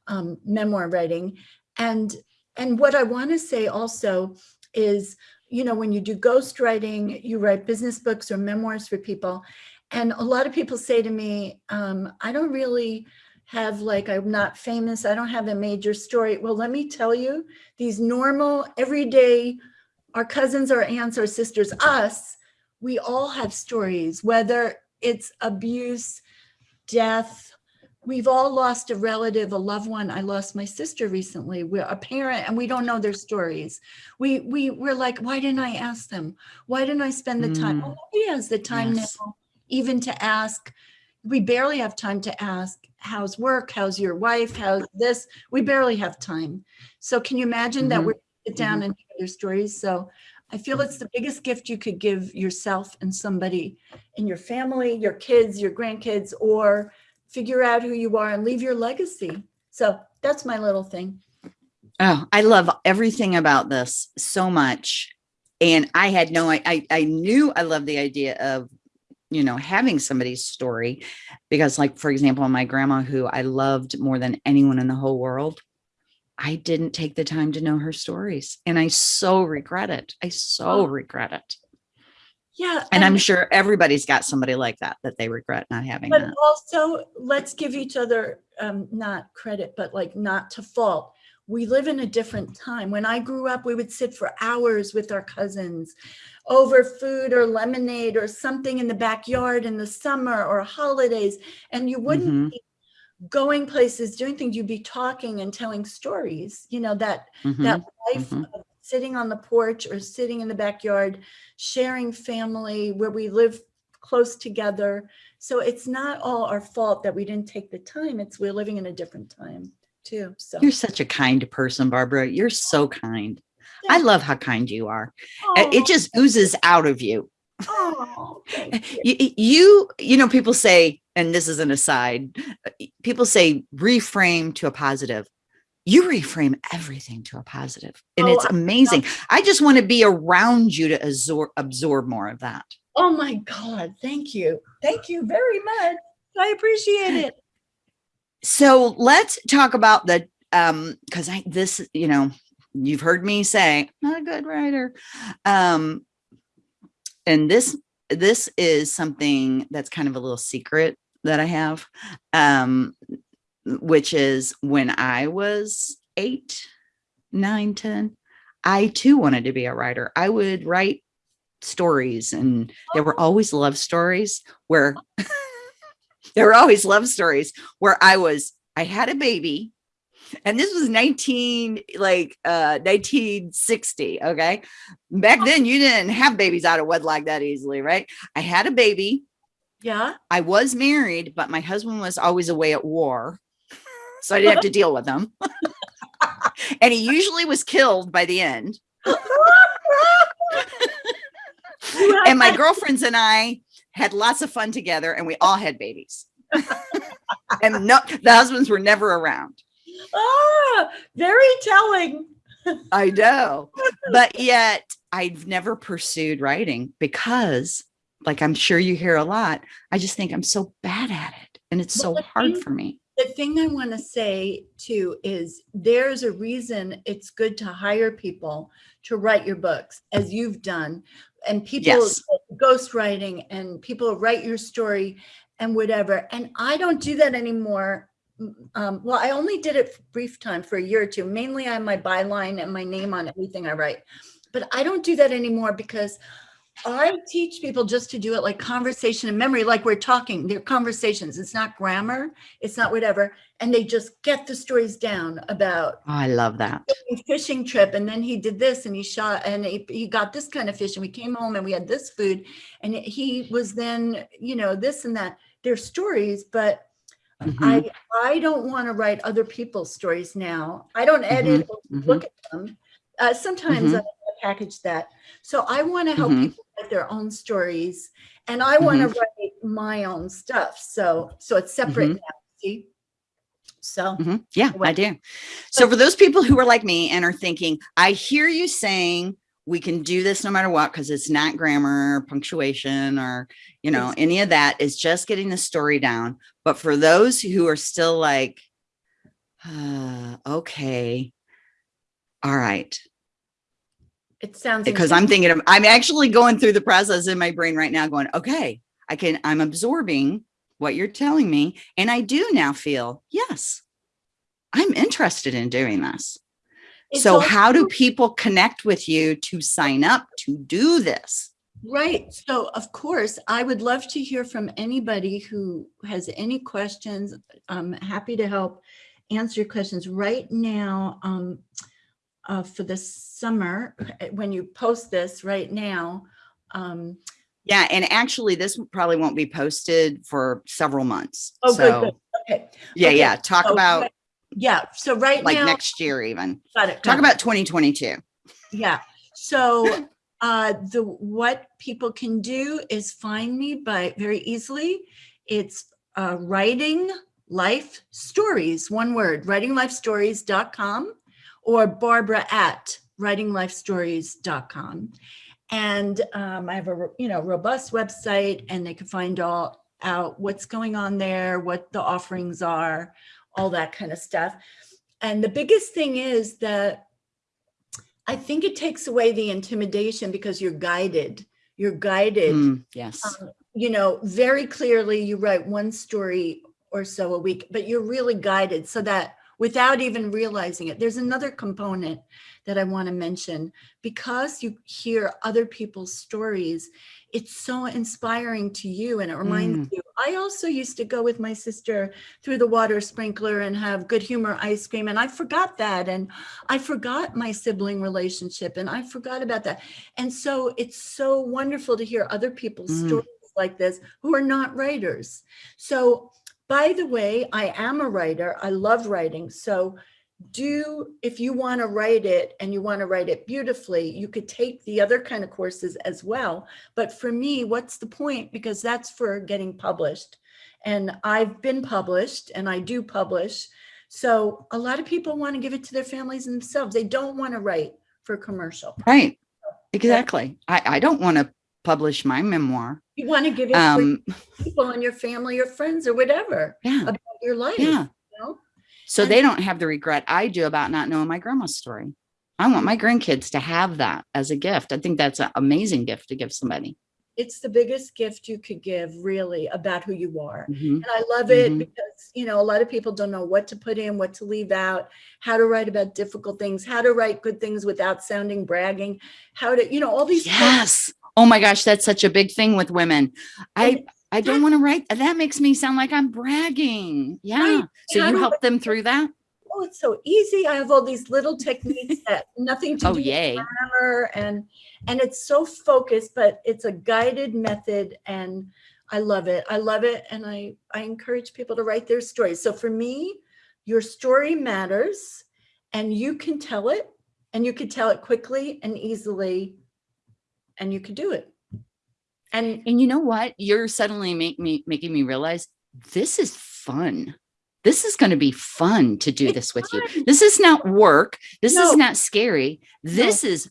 um, memoir writing. And, and what I want to say also is, you know, when you do ghostwriting, you write business books or memoirs for people. And a lot of people say to me, um, I don't really have like, I'm not famous. I don't have a major story. Well, let me tell you, these normal, everyday, our cousins, our aunts, our sisters, us, we all have stories, whether it's abuse, death. We've all lost a relative, a loved one. I lost my sister recently. We're a parent and we don't know their stories. We, we, we're like, why didn't I ask them? Why didn't I spend the time? Mm. Oh, nobody has the time Yes. now even to ask. We barely have time to ask, how's work? How's your wife? How's this? We barely have time. So can you imagine that Mhm. we sit down and hear their stories? So I feel it's the biggest gift you could give yourself and somebody in your family, your kids, your grandkids, or figure out who you are and leave your legacy. So that's my little thing. Oh, I love everything about this so much. And I had no, I, I, I knew I loved the idea of, you know, having somebody's story because like, for example, my grandma, who I loved more than anyone in the whole world, I didn't take the time to know her stories. And I so regret it. I so regret it. Yeah. And I'm sure everybody's got somebody like that, that they regret not having But that. also, let's give each other um, not credit, but like not to fault. We live in a different time. When I grew up, we would sit for hours with our cousins over food or lemonade or something in the backyard in the summer or holidays. And you wouldn't Mhm. be going places, doing things, you'd be talking and telling stories, you know, that Mhm. that life mhm. of sitting on the porch or sitting in the backyard, sharing family where we live close together. So it's not all our fault that we didn't take the time. It's we're living in a different time too. So You're such a kind person, Barbara. You're so kind. I love how kind you are. Uh, It just oozes out of you. you. you you know people say and this is an aside people say reframe to a positive you reframe everything to a positive and Oh, it's I amazing i just want to be around you to absorb absorb more of that Oh my God. Thank you. Thank you very much. I appreciate it. So let's talk about the um because i this you know you've heard me say not a good writer. Um and this this is something that's kind of a little secret that i have um which is when i was eight nine ten i too wanted to be a writer. I would write stories and there were always love stories where there were always love stories where I was, I had a baby and this was 19, like uh 1960. Okay. Back then you didn't have babies out of wedlock that easily, right? I had a baby. Yeah. I was married, but my husband was always away at war. So I didn't have to deal with him. and he usually was killed by the end. and my girlfriends and I had lots of fun together and we all had babies. and no, the husbands were never around. Ah, very telling. I know. But yet I've never pursued writing because like I'm sure you hear a lot, I just think I'm so bad at it and it's so Well, hard thing- for me. the thing I want to say too is there's a reason it's good to hire people to write your books as you've done and people Yes. ghostwriting and people write your story and whatever. And I don't do that anymore. Um, well, I only did it for brief time for a year or two. Mainly I have my byline and my name on everything I write. But I don't do that anymore because I teach people just to do it like conversation and memory, like we're talking, they're conversations. It's not grammar, it's not whatever. And they just get the stories down about I love that. fishing trip. And then he did this and he shot and he, he got this kind of fish and we came home and we had this food. And he was then, you know, this and that. They're stories, but Mhm, I I don't want to write other people's stories now. I don't edit or mhm. look at them. Uh, sometimes Mhm. I package that. So I want to help Mhm. people write their own stories, and I want to Mm-hmm. write my own stuff. So so it's separate Mhm. now. See. So Mhm. Yeah, I do. So for those people who are like me and are thinking, I hear you saying we can do this no matter what, because it's not grammar, or punctuation, or you know, any of that. It's just getting the story down. But for those who are still like, uh, okay, all right, it sounds because I'm thinking of, I'm actually going through the process in my brain right now, going, okay, I can, I'm absorbing what you're telling me, and I do now feel yes, I'm interested in doing this. It's so how do people connect with you to sign up to do this? Right. So, of course, I would love to hear from anybody who has any questions. I'm happy to help answer your questions right now. Um, uh, for the summer, uh, when you post this right now, um, Yeah, and actually, this probably won't be posted for several months. Oh, good, so, good. okay. Yeah, Okay, yeah. Talk so about yeah. So right like now, next year, even. got it. got Talk it. about 2022. Yeah. So uh, the what people can do is find me by very easily. It's uh, writing life stories, one word, writinglifestories.com or Barbara at writinglifestories.com. And um, I have a you know robust website, and they can find all out what's going on there, what the offerings are, all that kind of stuff. And the biggest thing is that I think it takes away the intimidation because you're guided. You're guided, Mm, yes. um, you know, very clearly. You write one story or so a week, but you're really guided so that without even realizing it, there's another component that I want to mention because you hear other people's stories. It's so inspiring to you and it reminds you. I also used to go with my sister through the water sprinkler and have good humor ice cream. And I forgot that. And I forgot my sibling relationship and I forgot about that. And so it's so wonderful to hear other people's Mm. stories like this who are not writers. So, by the way, I am a writer. I love writing. So, do if you want to write it and you want to write it beautifully, you could take the other kind of courses as well. But for me, what's the point? Because that's for getting published. And I've been published and I do publish. So a lot of people want to give it to their families and themselves. They don't want to write for commercial. Right. Exactly. I, I don't want to publish my memoir. You want to give it Um, to people in your family or friends or whatever yeah. about your life. Yeah. You know? So And- they don't have the regret I do about not knowing my grandma's story. I want my grandkids to have that as a gift. I think that's an amazing gift to give somebody. It's the biggest gift you could give, really, about who you are. Mhm. And I love it Mhm. because, you know, a lot of people don't know what to put in, what to leave out, how to write about difficult things, how to write good things without sounding bragging, how to, you know, all these. Yes. Oh my gosh, that's such a big thing with women. I I don't want to write. That makes me sound like I'm bragging. Yeah. Right. So you help them through that? Oh, it's so easy. I have all these little techniques that nothing to Oh, do yay. with grammar and and it's so focused, but it's a guided method and I love it. I love it. And I, I encourage people to write their stories. So for me, your story matters and you can tell it and you can tell it quickly and easily and you can do it. And And you know what? You're suddenly make me making me realize this is fun. This is going to be fun to do this with you. This is not work. This No. is not scary. This is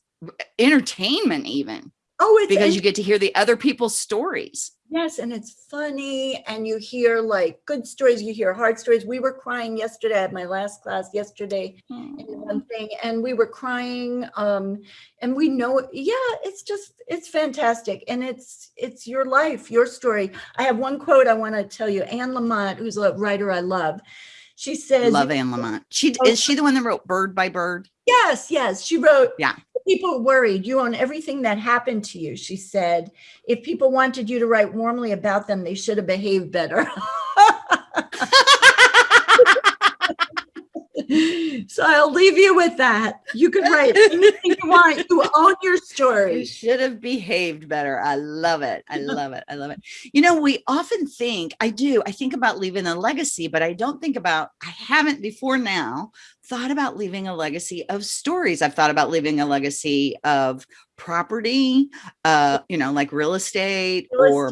entertainment even oh, it's because you get to hear the other people's stories. Yes, and it's funny, and you hear like good stories, you hear hard stories. We were crying yesterday. at my last class yesterday in one thing, and we were crying. Um, and we know, yeah, it's just it's fantastic, and it's it's your life, your story. I have one quote I want to tell you. Anne Lamott, who's a writer I love, she says, Love Anne Lamott. She Oh. is she the one that wrote Bird by Bird? Yes, yes. She wrote, Yeah. People worried. You own everything that happened to you. She said, if people wanted you to write warmly about them, they should have behaved better. so I'll leave you with that. You can write anything you want. You own your You story. should have behaved better. I love it. I love it. I love it. You know, we often think, I do, I think about leaving a legacy, but I don't think about, I haven't before now thought about leaving a legacy of stories. I've thought about leaving a legacy of property, uh, you know, like real estate or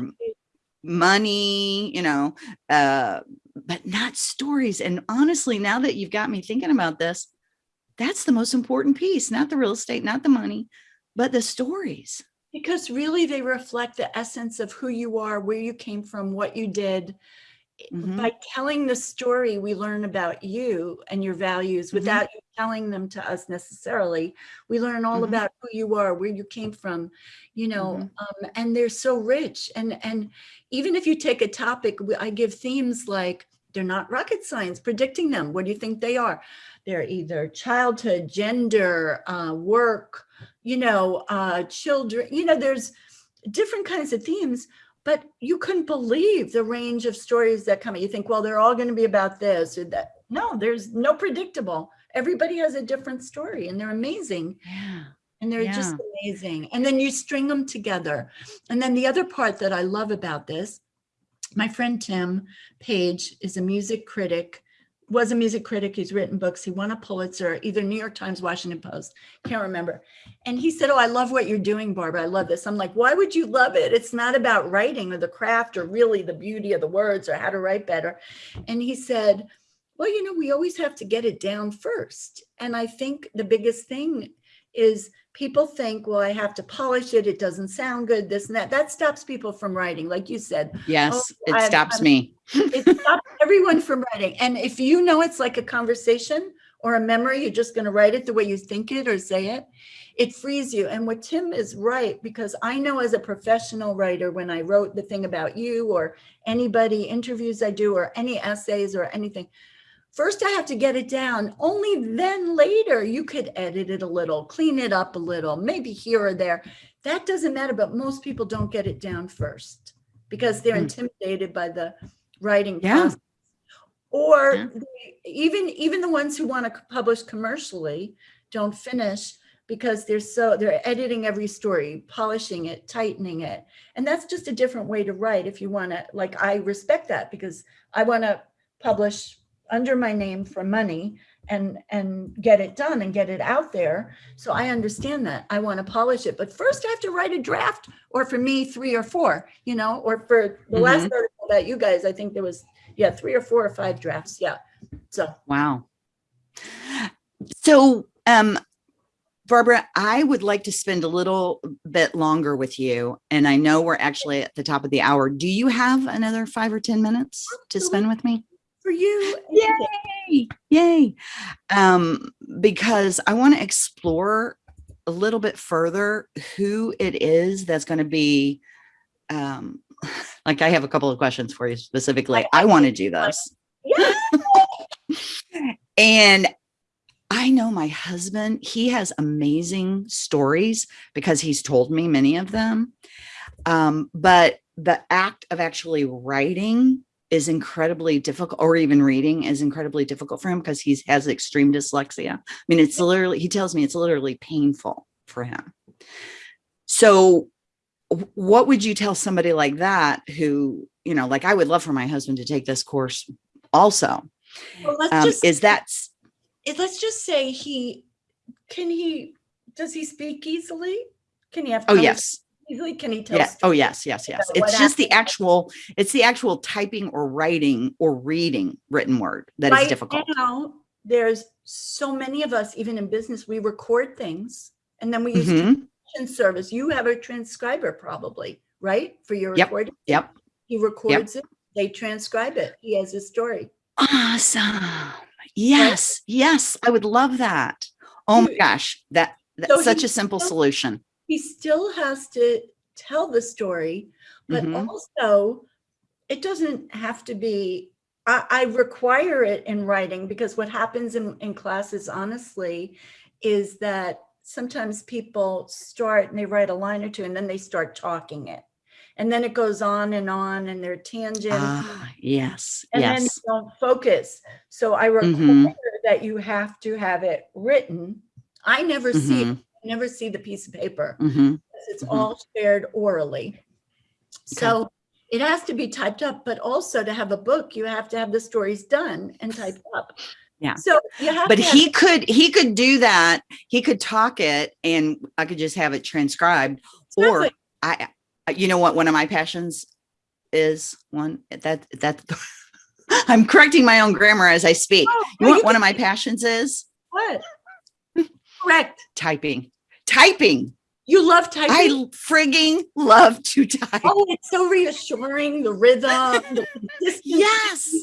money, you know, uh, but not stories. And honestly, now that you've got me thinking about this, that's the most important piece, not the real estate, not the money, but the stories. Because really they reflect the essence of who you are, where you came from, what you did. Mhm. By telling the story, we learn about you and your values Mhm. without you telling them to us necessarily. We learn all Mhm. about who you are, where you came from, you know, Mhm. um, and they're so rich. And, and even if you take a topic, I give themes like, they're not rocket science, predicting them. What do you think they are? They're either childhood, gender, uh, work, you know, uh, children, you know, there's different kinds of themes, but you couldn't believe the range of stories that come. You think, well, they're all going to be about this or that. No, there's no predictable. Everybody has a different story and they're amazing. Yeah. And they're just amazing. And then you string them together. And then the other part that I love about this, my friend Tim Page is a music critic, was a music critic. He's written books. He won a Pulitzer, either New York Times, Washington Post, can't remember. And he said, oh, I love what you're doing, Barbara. I love this. I'm like, why would you love it? It's not about writing or the craft or really the beauty of the words or how to write better. And he said, well, you know, we always have to get it down first. And I think the biggest thing is people think, well, I have to polish it. It doesn't sound good, this and that. That stops people from writing. Like you said, Yes, oh, it I've- stops I'm- me. it stops everyone from writing. And if you know it's like a conversation or a memory, you're just going to write it the way you think it or say it, it frees you. And what Tim is right, because I know as a professional writer, when I wrote the thing about you or anybody, interviews I do, or any essays or anything, first I have to get it down. Only then later you could edit it a little, clean it up a little, maybe here or there. That doesn't matter, but most people don't get it down first because they're Hmm. intimidated by the writing Yeah. process. Or Yeah. they- even even the ones who want to publish commercially don't finish because they're so they're editing every story, polishing it, tightening it. And that's just a different way to write if you want to like I respect that because I want to publish under my name for money and and get it done and get it out there. So I understand that. I want to polish it, but first I have to write a draft or for me 3 or 4, you know, or for the last article about you guys I think there was yeah, 3 or 4 or 5 drafts. Yeah. So Wow. So, um, Barbara, I would like to spend a little bit longer with you. And I know we're actually at the top of the hour. Do you have another five or 10 minutes to spend with me? For you, Yay. Yay. Um, because I want to explore a little bit further who it is that's going to be, um, like I have a couple of questions for you specifically. I- I want to do this. yeah, And I know my husband, he has amazing stories because he's told me many of them. Um, but the act of actually writing is incredibly difficult or even reading is incredibly difficult for him because he has extreme dyslexia. I mean, it's literally, he tells me it's literally painful for him. So what would you tell somebody like that who, you know, like I would love for my husband to take this course also. well, let's Um, just is that it- let's just say he can he does he speak easily? Can he have Oh, yes. Easily? Can he tell Yeah. Oh, yes, yes, yes. It's just the actual, it's the actual typing or writing or reading written word that is right difficult. now there's so many of us even in business we record things and then we use Mhm. transcription service you have a transcriber probably right? For your Yep, recording. yep. He records it, they transcribe it. He has a story. Awesome. Yes, yes, I would love that. Oh my gosh, that So that's such he a simple solution. He still has to tell the story, but Mhm. also it doesn't have to be, I, I require it in writing because what happens in, in classes, honestly, is that sometimes people start and they write a line or two and then they start talking it. And then it goes on and on and they're tangent. Ah, yes, and then you don't focus. So I require Mhm. that you have to have it written. I never see it, Mhm, I never see the piece of paper. mhm. because It's Mhm. all shared orally. So it has to be typed up, but also to have a book, you have to have the stories done and typed up. Yeah. So you have But he could, he could do that. He could talk it and I could just have it transcribed. Or Exactly. I, I- you know what, one of my passions is one that, that, I'm correcting my own grammar as I speak. Oh, You know what one of my passions is? What? Correct. Typing, typing. You love typing. I frigging love to type. Oh, it's so reassuring, the rhythm, the. Yes,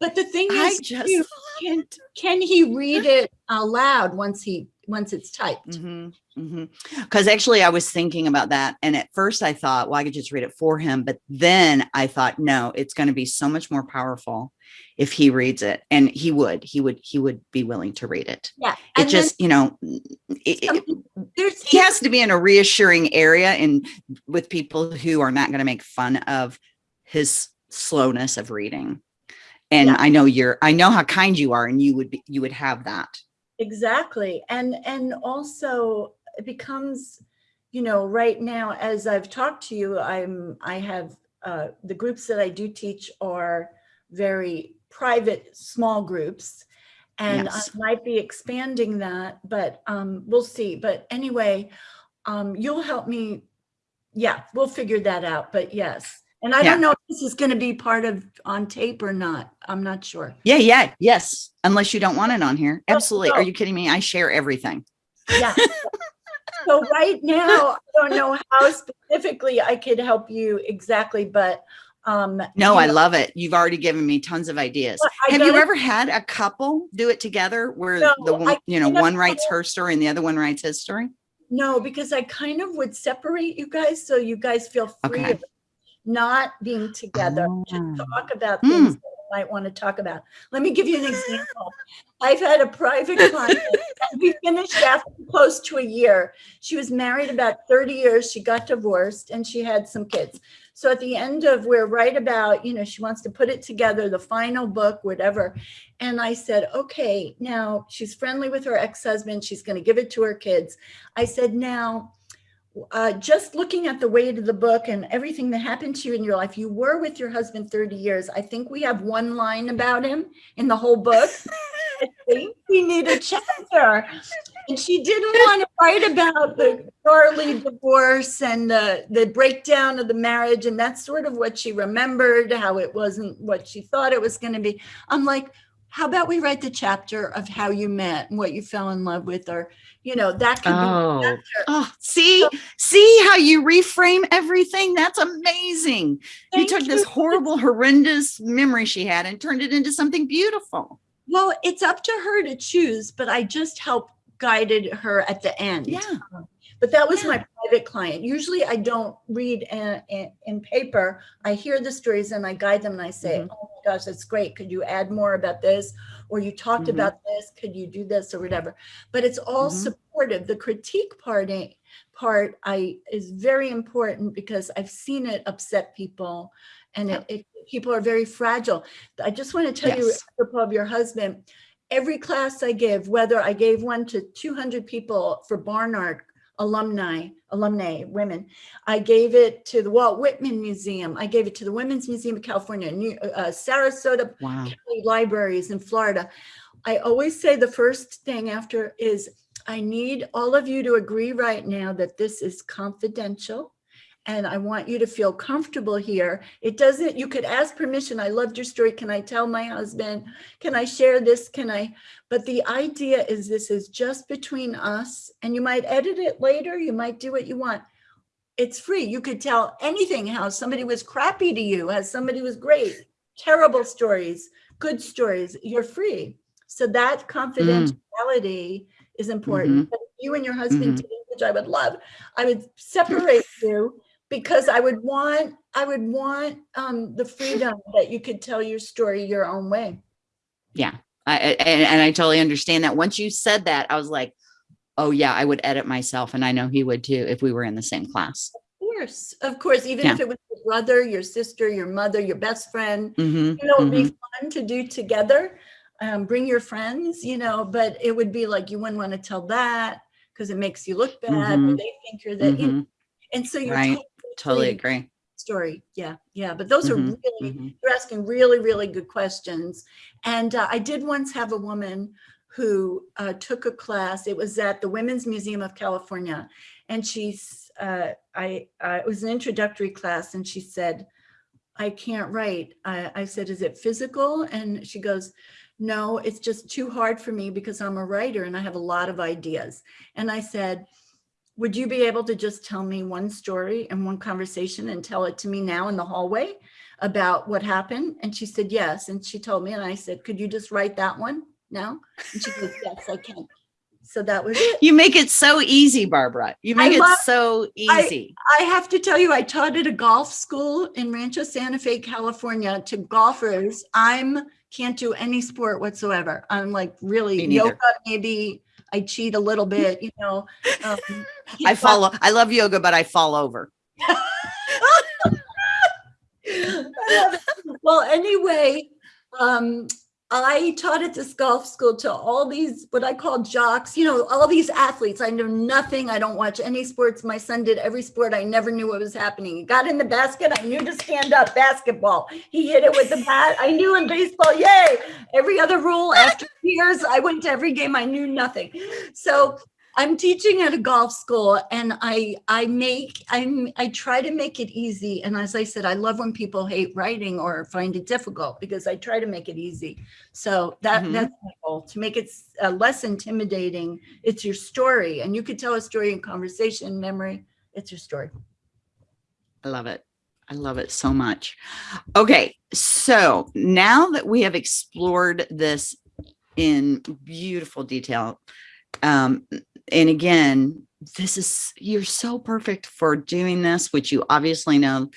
But the thing I is, just can, can he read it aloud once he, once it's typed? Mm-hmm. Mm-hmm. Because actually, I was thinking about that, and at first I thought, well, I could just read it for him. But then I thought, no, it's going to be so much more powerful if he reads it, and he would, he would, he would be willing to read it. Yeah. It and then just, you know, it, he has to be in a reassuring area, and with people who are not going to make fun of his slowness of reading. And Yeah. I know you're, I know how kind you are, and you would be, you would have that. Exactly. And and also it becomes, you know, right now as I've talked to you, I'm I have uh the groups that I do teach are very private small groups. And Yes. I might be expanding that, but um we'll see. But anyway, um you'll help me. Yeah, we'll figure that out. But yes. And I Yeah. don't know if this is going to be part of on tape or not. I'm not sure. Yeah, yeah, yes. Unless you don't want it on here. No, Absolutely. no. Are you kidding me? I share everything. Yeah. So right now, I don't know how specifically I could help you exactly, but um. No, I know, love it. You've already given me tons of ideas. Have you ever had a couple do it together where No, the one, you know, one writes her story and the other one writes his story? No, because I kind of would separate you guys so you guys feel free Okay. of not being together. Oh. to talk about Hmm. things you might want to talk about. Let me give you an example. I've had a private client, we finished after close to a year. She was married about 30 years. She got divorced and she had some kids. So at the end of, we're right about, you know, she wants to put it together, the final book, whatever. And I said, okay, now she's friendly with her ex-husband. She's going to give it to her kids. I said, now, uh, just looking at the weight of the book and everything that happened to you in your life, you were with your husband 30 years. I think we have one line about him in the whole book. I think we need a chapter. And she didn't want to write about the gnarly divorce and the, the breakdown of the marriage. And that's sort of what she remembered, how it wasn't what she thought it was going to be. I'm like, how about we write the chapter of how you met and what you fell in love with, or, you know, that could be Oh, oh, see, see how you reframe everything? That's amazing. you took this horrible, horrendous memory she had and turned it into something beautiful. Well, it's up to her to choose, but I just helped guided her at the end. Yeah. Um, But that was Yeah. my private client. Usually I don't read in, in, in paper. I hear the stories and I guide them and I say, Mhm. oh my gosh, that's great. Could you add more about this? Or you talked Mhm. about this, could you do this or whatever? But it's all Mhm. supportive. The critique part, part I is very important because I've seen it upset people and it, it people are very fragile. I just want to tell you, Yes. apropos of your husband, every class I give, whether I gave one to 200 people for Barnard alumni, alumni, women, I gave it to the Walt Whitman Museum. I gave it to the Women's Museum of California, New, uh, Sarasota Wow. County Libraries in Florida. I always say the first thing after is I need all of you to agree right now that this is confidential. And I want you to feel comfortable here. It doesn't, you could ask permission. I loved your story. Can I tell my husband? Can I share this? Can I? But the idea is this is just between us and you might edit it later. You might do what you want. It's free. You could tell anything, how somebody was crappy to you, how somebody was great, terrible stories, good stories. You're free. So that confidentiality is important. Mm-hmm. But if you and your husband, mm-hmm. did, which I would love, I would separate you because I would want, I would want um, the freedom that you could tell your story your own way. Yeah. I, and, and I totally understand that. Once you said that, I was like, oh yeah, I would edit myself. And I know he would too, if we were in the same class. Of course, of course, even Yeah. if it was your brother, your sister, your mother, your best friend, Mhm, you know, it'd be fun to do together. Um, bring your friends, you know, but it would be like, you wouldn't want to tell that because it makes you look bad or Mhm, they think you're that, you know, mhm. and so you're Right. Totally agree. story. Yeah, yeah, but those are Mhm, really, mhm. you're asking really, really good questions. And uh, I did once have a woman who uh, took a class. It was at the Women's Museum of California, and she's uh, I uh, it was an introductory class, and she said, "I can't write." I, I said, "Is it physical?" And she goes. No, it's just too hard for me because I'm a writer and I have a lot of ideas. And I said, would you be able to just tell me one story and one conversation and tell it to me now in the hallway about what happened? And she said, yes. And she told me, and I said, could you just write that one now? And she goes, yes, I can. So that was it. You make it so easy, Barbara. You I make it so easy. I have to tell you, I taught at a golf school in Rancho Santa Fe, California to golfers. I'm can't do any sport whatsoever. I'm like really yoga, maybe I cheat a little bit, you know. Um, I follow, I love yoga, but I fall over. well, anyway, um, I taught at this golf school to all these what I call jocks, you know, all these athletes. I know nothing. I don't watch any sports. My son did every sport. I never knew what was happening. He got in the basket. I knew to stand up. Basketball. He hit it with the bat. I knew in baseball. Yay! Every other rule. After years, I went to every game. I knew nothing. So I'm teaching at a golf school and I I make I'm I try to make it easy and as I said I love when people hate writing or find it difficult because I try to make it easy. So that Mhm. that's my goal to make it uh, less intimidating. It's your story and you could tell a story in conversation, memory. It's your story. I love it. I love it so much. Okay. So now that we have explored this in beautiful detail, um, and again, this is, you're so perfect for doing this, which you obviously know,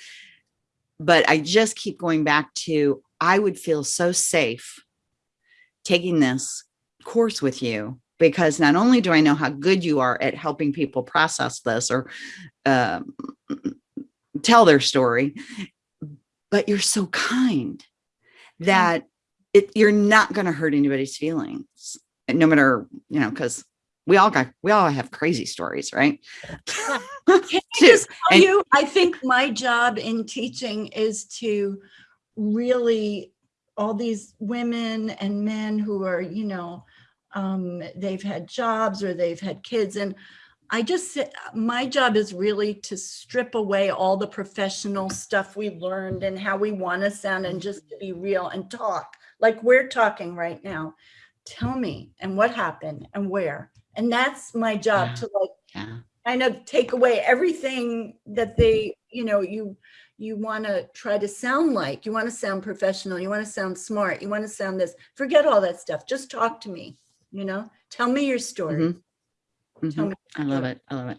but I just keep going back to, I would feel so safe taking this course with you because not only do I know how good you are at helping people process this or um, tell their story, but you're so kind that it, you're not going to hurt anybody's feelings, no matter, you know, because we all got, we all have crazy stories, right? Can I just tell And- you, I think my job in teaching is to really all these women and men who are, you know, um, they've had jobs or they've had kids. And I just, my job is really to strip away all the professional stuff we learned and how we want to sound and just to be real and talk like we're talking right now. Tell me and what happened and where. And that's my job Yeah. to like Yeah. kind of take away everything that they, you know, you you want to try to sound like. You want to sound professional. You want to sound smart. You want to sound this. Forget all that stuff. Just talk to me. You know, tell me your story. Mhm. Tell Mhm. me. I love it. I love it.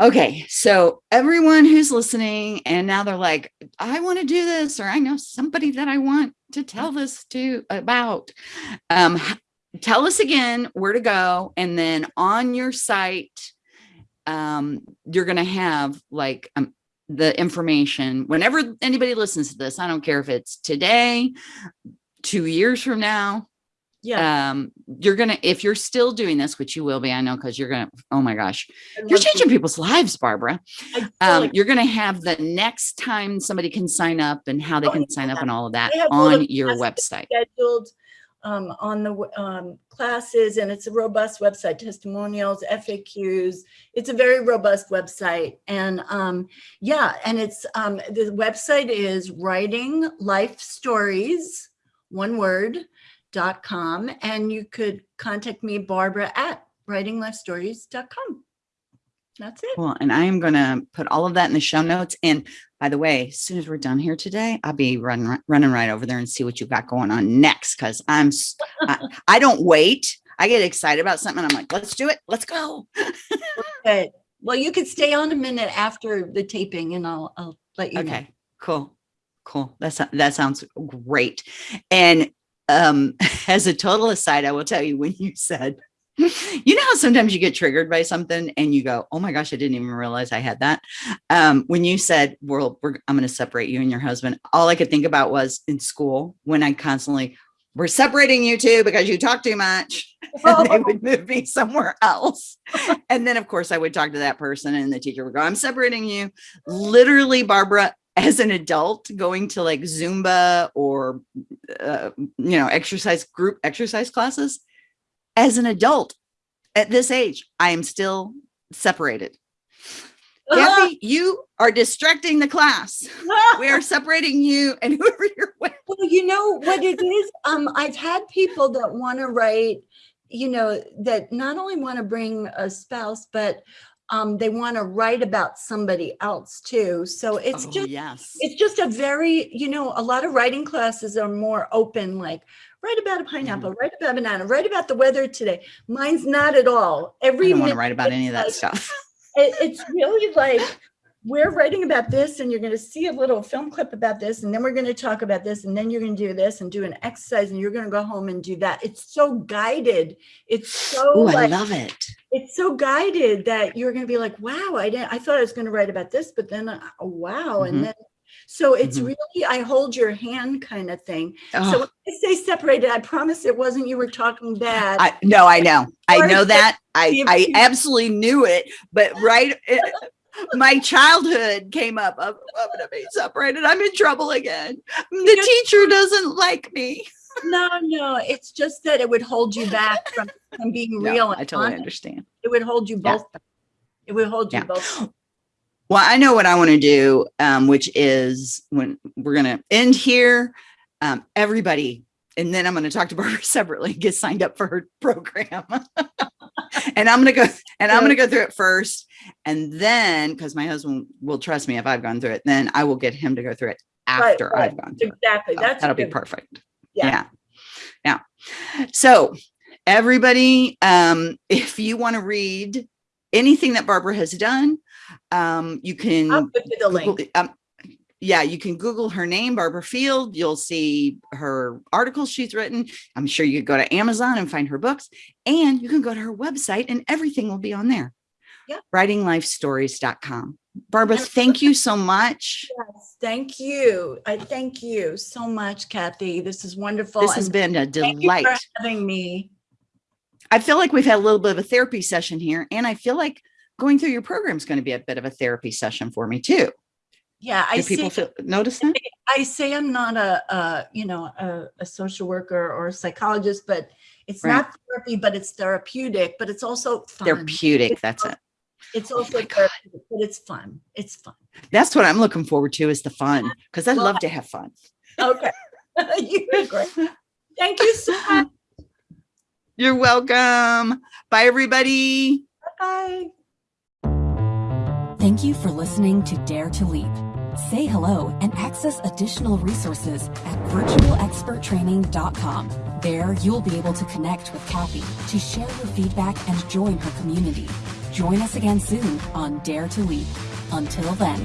Okay. So everyone who's listening and now they're like, I want to do this, or I know somebody that I want to tell this to about. Um, tell us again where to go. And then on your site, um, you're going to have like um, the information whenever anybody listens to this. I don't care if it's today, two years from now, Yeah. um you're gonna if you're still doing this which you will be i know because you're gonna oh my gosh you're changing people's lives barbara um you're gonna have the next time somebody can sign up and how they Oh, can sign up and all of that They have all on your website scheduled um, on the um, classes and it's a robust website, testimonials, FAQs. It's a very robust website. And um, yeah, and it's um, the website is writing life stories, one word, dot com. And you could contact me, Barbara at writinglifestories.com. That's it. Well, and I am going to put all of that in the show notes. And by the way, as soon as we're done here today, I'll be running running right over there and see what you got going on next. Because I'm I, I, don't wait. I get excited about something. I'm like, let's do it. Let's go. Good. Well, you could stay on a minute after the taping, and I'll I'll let you. Okay. Know. Cool. Cool. That's that sounds great. And um, as a total aside, I will tell you when you said you know how sometimes you get triggered by something and you go, oh my gosh, I didn't even realize I had that. Um, when you said, well, I'm going to separate you and your husband, all I could think about was in school when I constantly, we're separating you two because you talk too much and they would move me somewhere else. And then of course I would talk to that person and the teacher would go, I'm separating you. Literally, Barbara, as an adult going to like Zumba or, uh, you know, exercise group exercise classes, as an adult at this age, I am still separated. Kathy, you are distracting the class. we are separating you and whoever you're with. Well, you know what it is? Um, I've had people that want to write, you know, that not only want to bring a spouse, but um, they want to write about somebody else too. So it's oh, just, yes. it's just a very, you know, a lot of writing classes are more open, like write about a pineapple, write about a banana, write about the weather today. Mine's not at all. Every I don't want to write about any of that like, stuff. It, it's really like we're writing about this and you're going to see a little film clip about this and then we're going to talk about this and then you're going to do this and do an exercise and you're going to go home and do that it's so guided it's so Ooh, like, i love it it's so guided that you're going to be like wow i didn't i thought i was going to write about this but then uh, wow mm -hmm. and mm-hmm. then so it's mm -hmm. really, I hold your hand kind of thing. Oh. So when I say separated, I promise it wasn't you were talking bad. I, no, I know. I know that. I, I absolutely knew it. But right, it, my childhood came up. I'm, I'm going to be separated. I'm in trouble again. The you teacher doesn't like me. No, no. It's just that it would hold you back from, from being no, real. I totally honest. understand. It would hold you both. Yeah. It would hold you yeah. both. Well, I know what I want to do, um, which is when we're going to end here, um, everybody, and then I'm going to talk to Barbara separately, get signed up for her program. and I'm going to go and I'm going to go through it first. And then, because my husband will trust me if I've gone through it, then I will get him to go through it after right, right. I've gone through exactly. it. Exactly. That's that'll be perfect. Yeah. yeah. Now, so everybody, um, if you want to read anything that Barbara has done, um, you can Google, um, yeah, you can Google her name, Barbara Field. You'll see her articles she's written. I'm sure you could go to Amazon and find her books and you can go to her website and everything will be on there. Yeah. Writinglifestories.com. Barbara, thank you so much. Yes, thank you. I thank you so much, Kathy. This is wonderful. This has and been a delight. having me. I feel like we've had a little bit of a therapy session here and I feel like going through your program is going to be a bit of a therapy session for me too. Yeah, I Do people say, feel, notice that. I say I'm not a, a you know a, a, social worker or a psychologist, but it's right. not therapy, but it's therapeutic. But it's also fun. therapeutic. It's that's also, it. It's oh also oh therapeutic, but it's fun. It's fun. That's what I'm looking forward to is the fun because I well, love to have fun. Okay, you're great. Thank you so much. You're welcome. Bye, everybody. Bye. Thank you for listening to Dare to Leap. Say hello and access additional resources at virtualexperttraining.com. There, you'll be able to connect with Kathy to share your feedback and join her community. Join us again soon on Dare to Leap. Until then.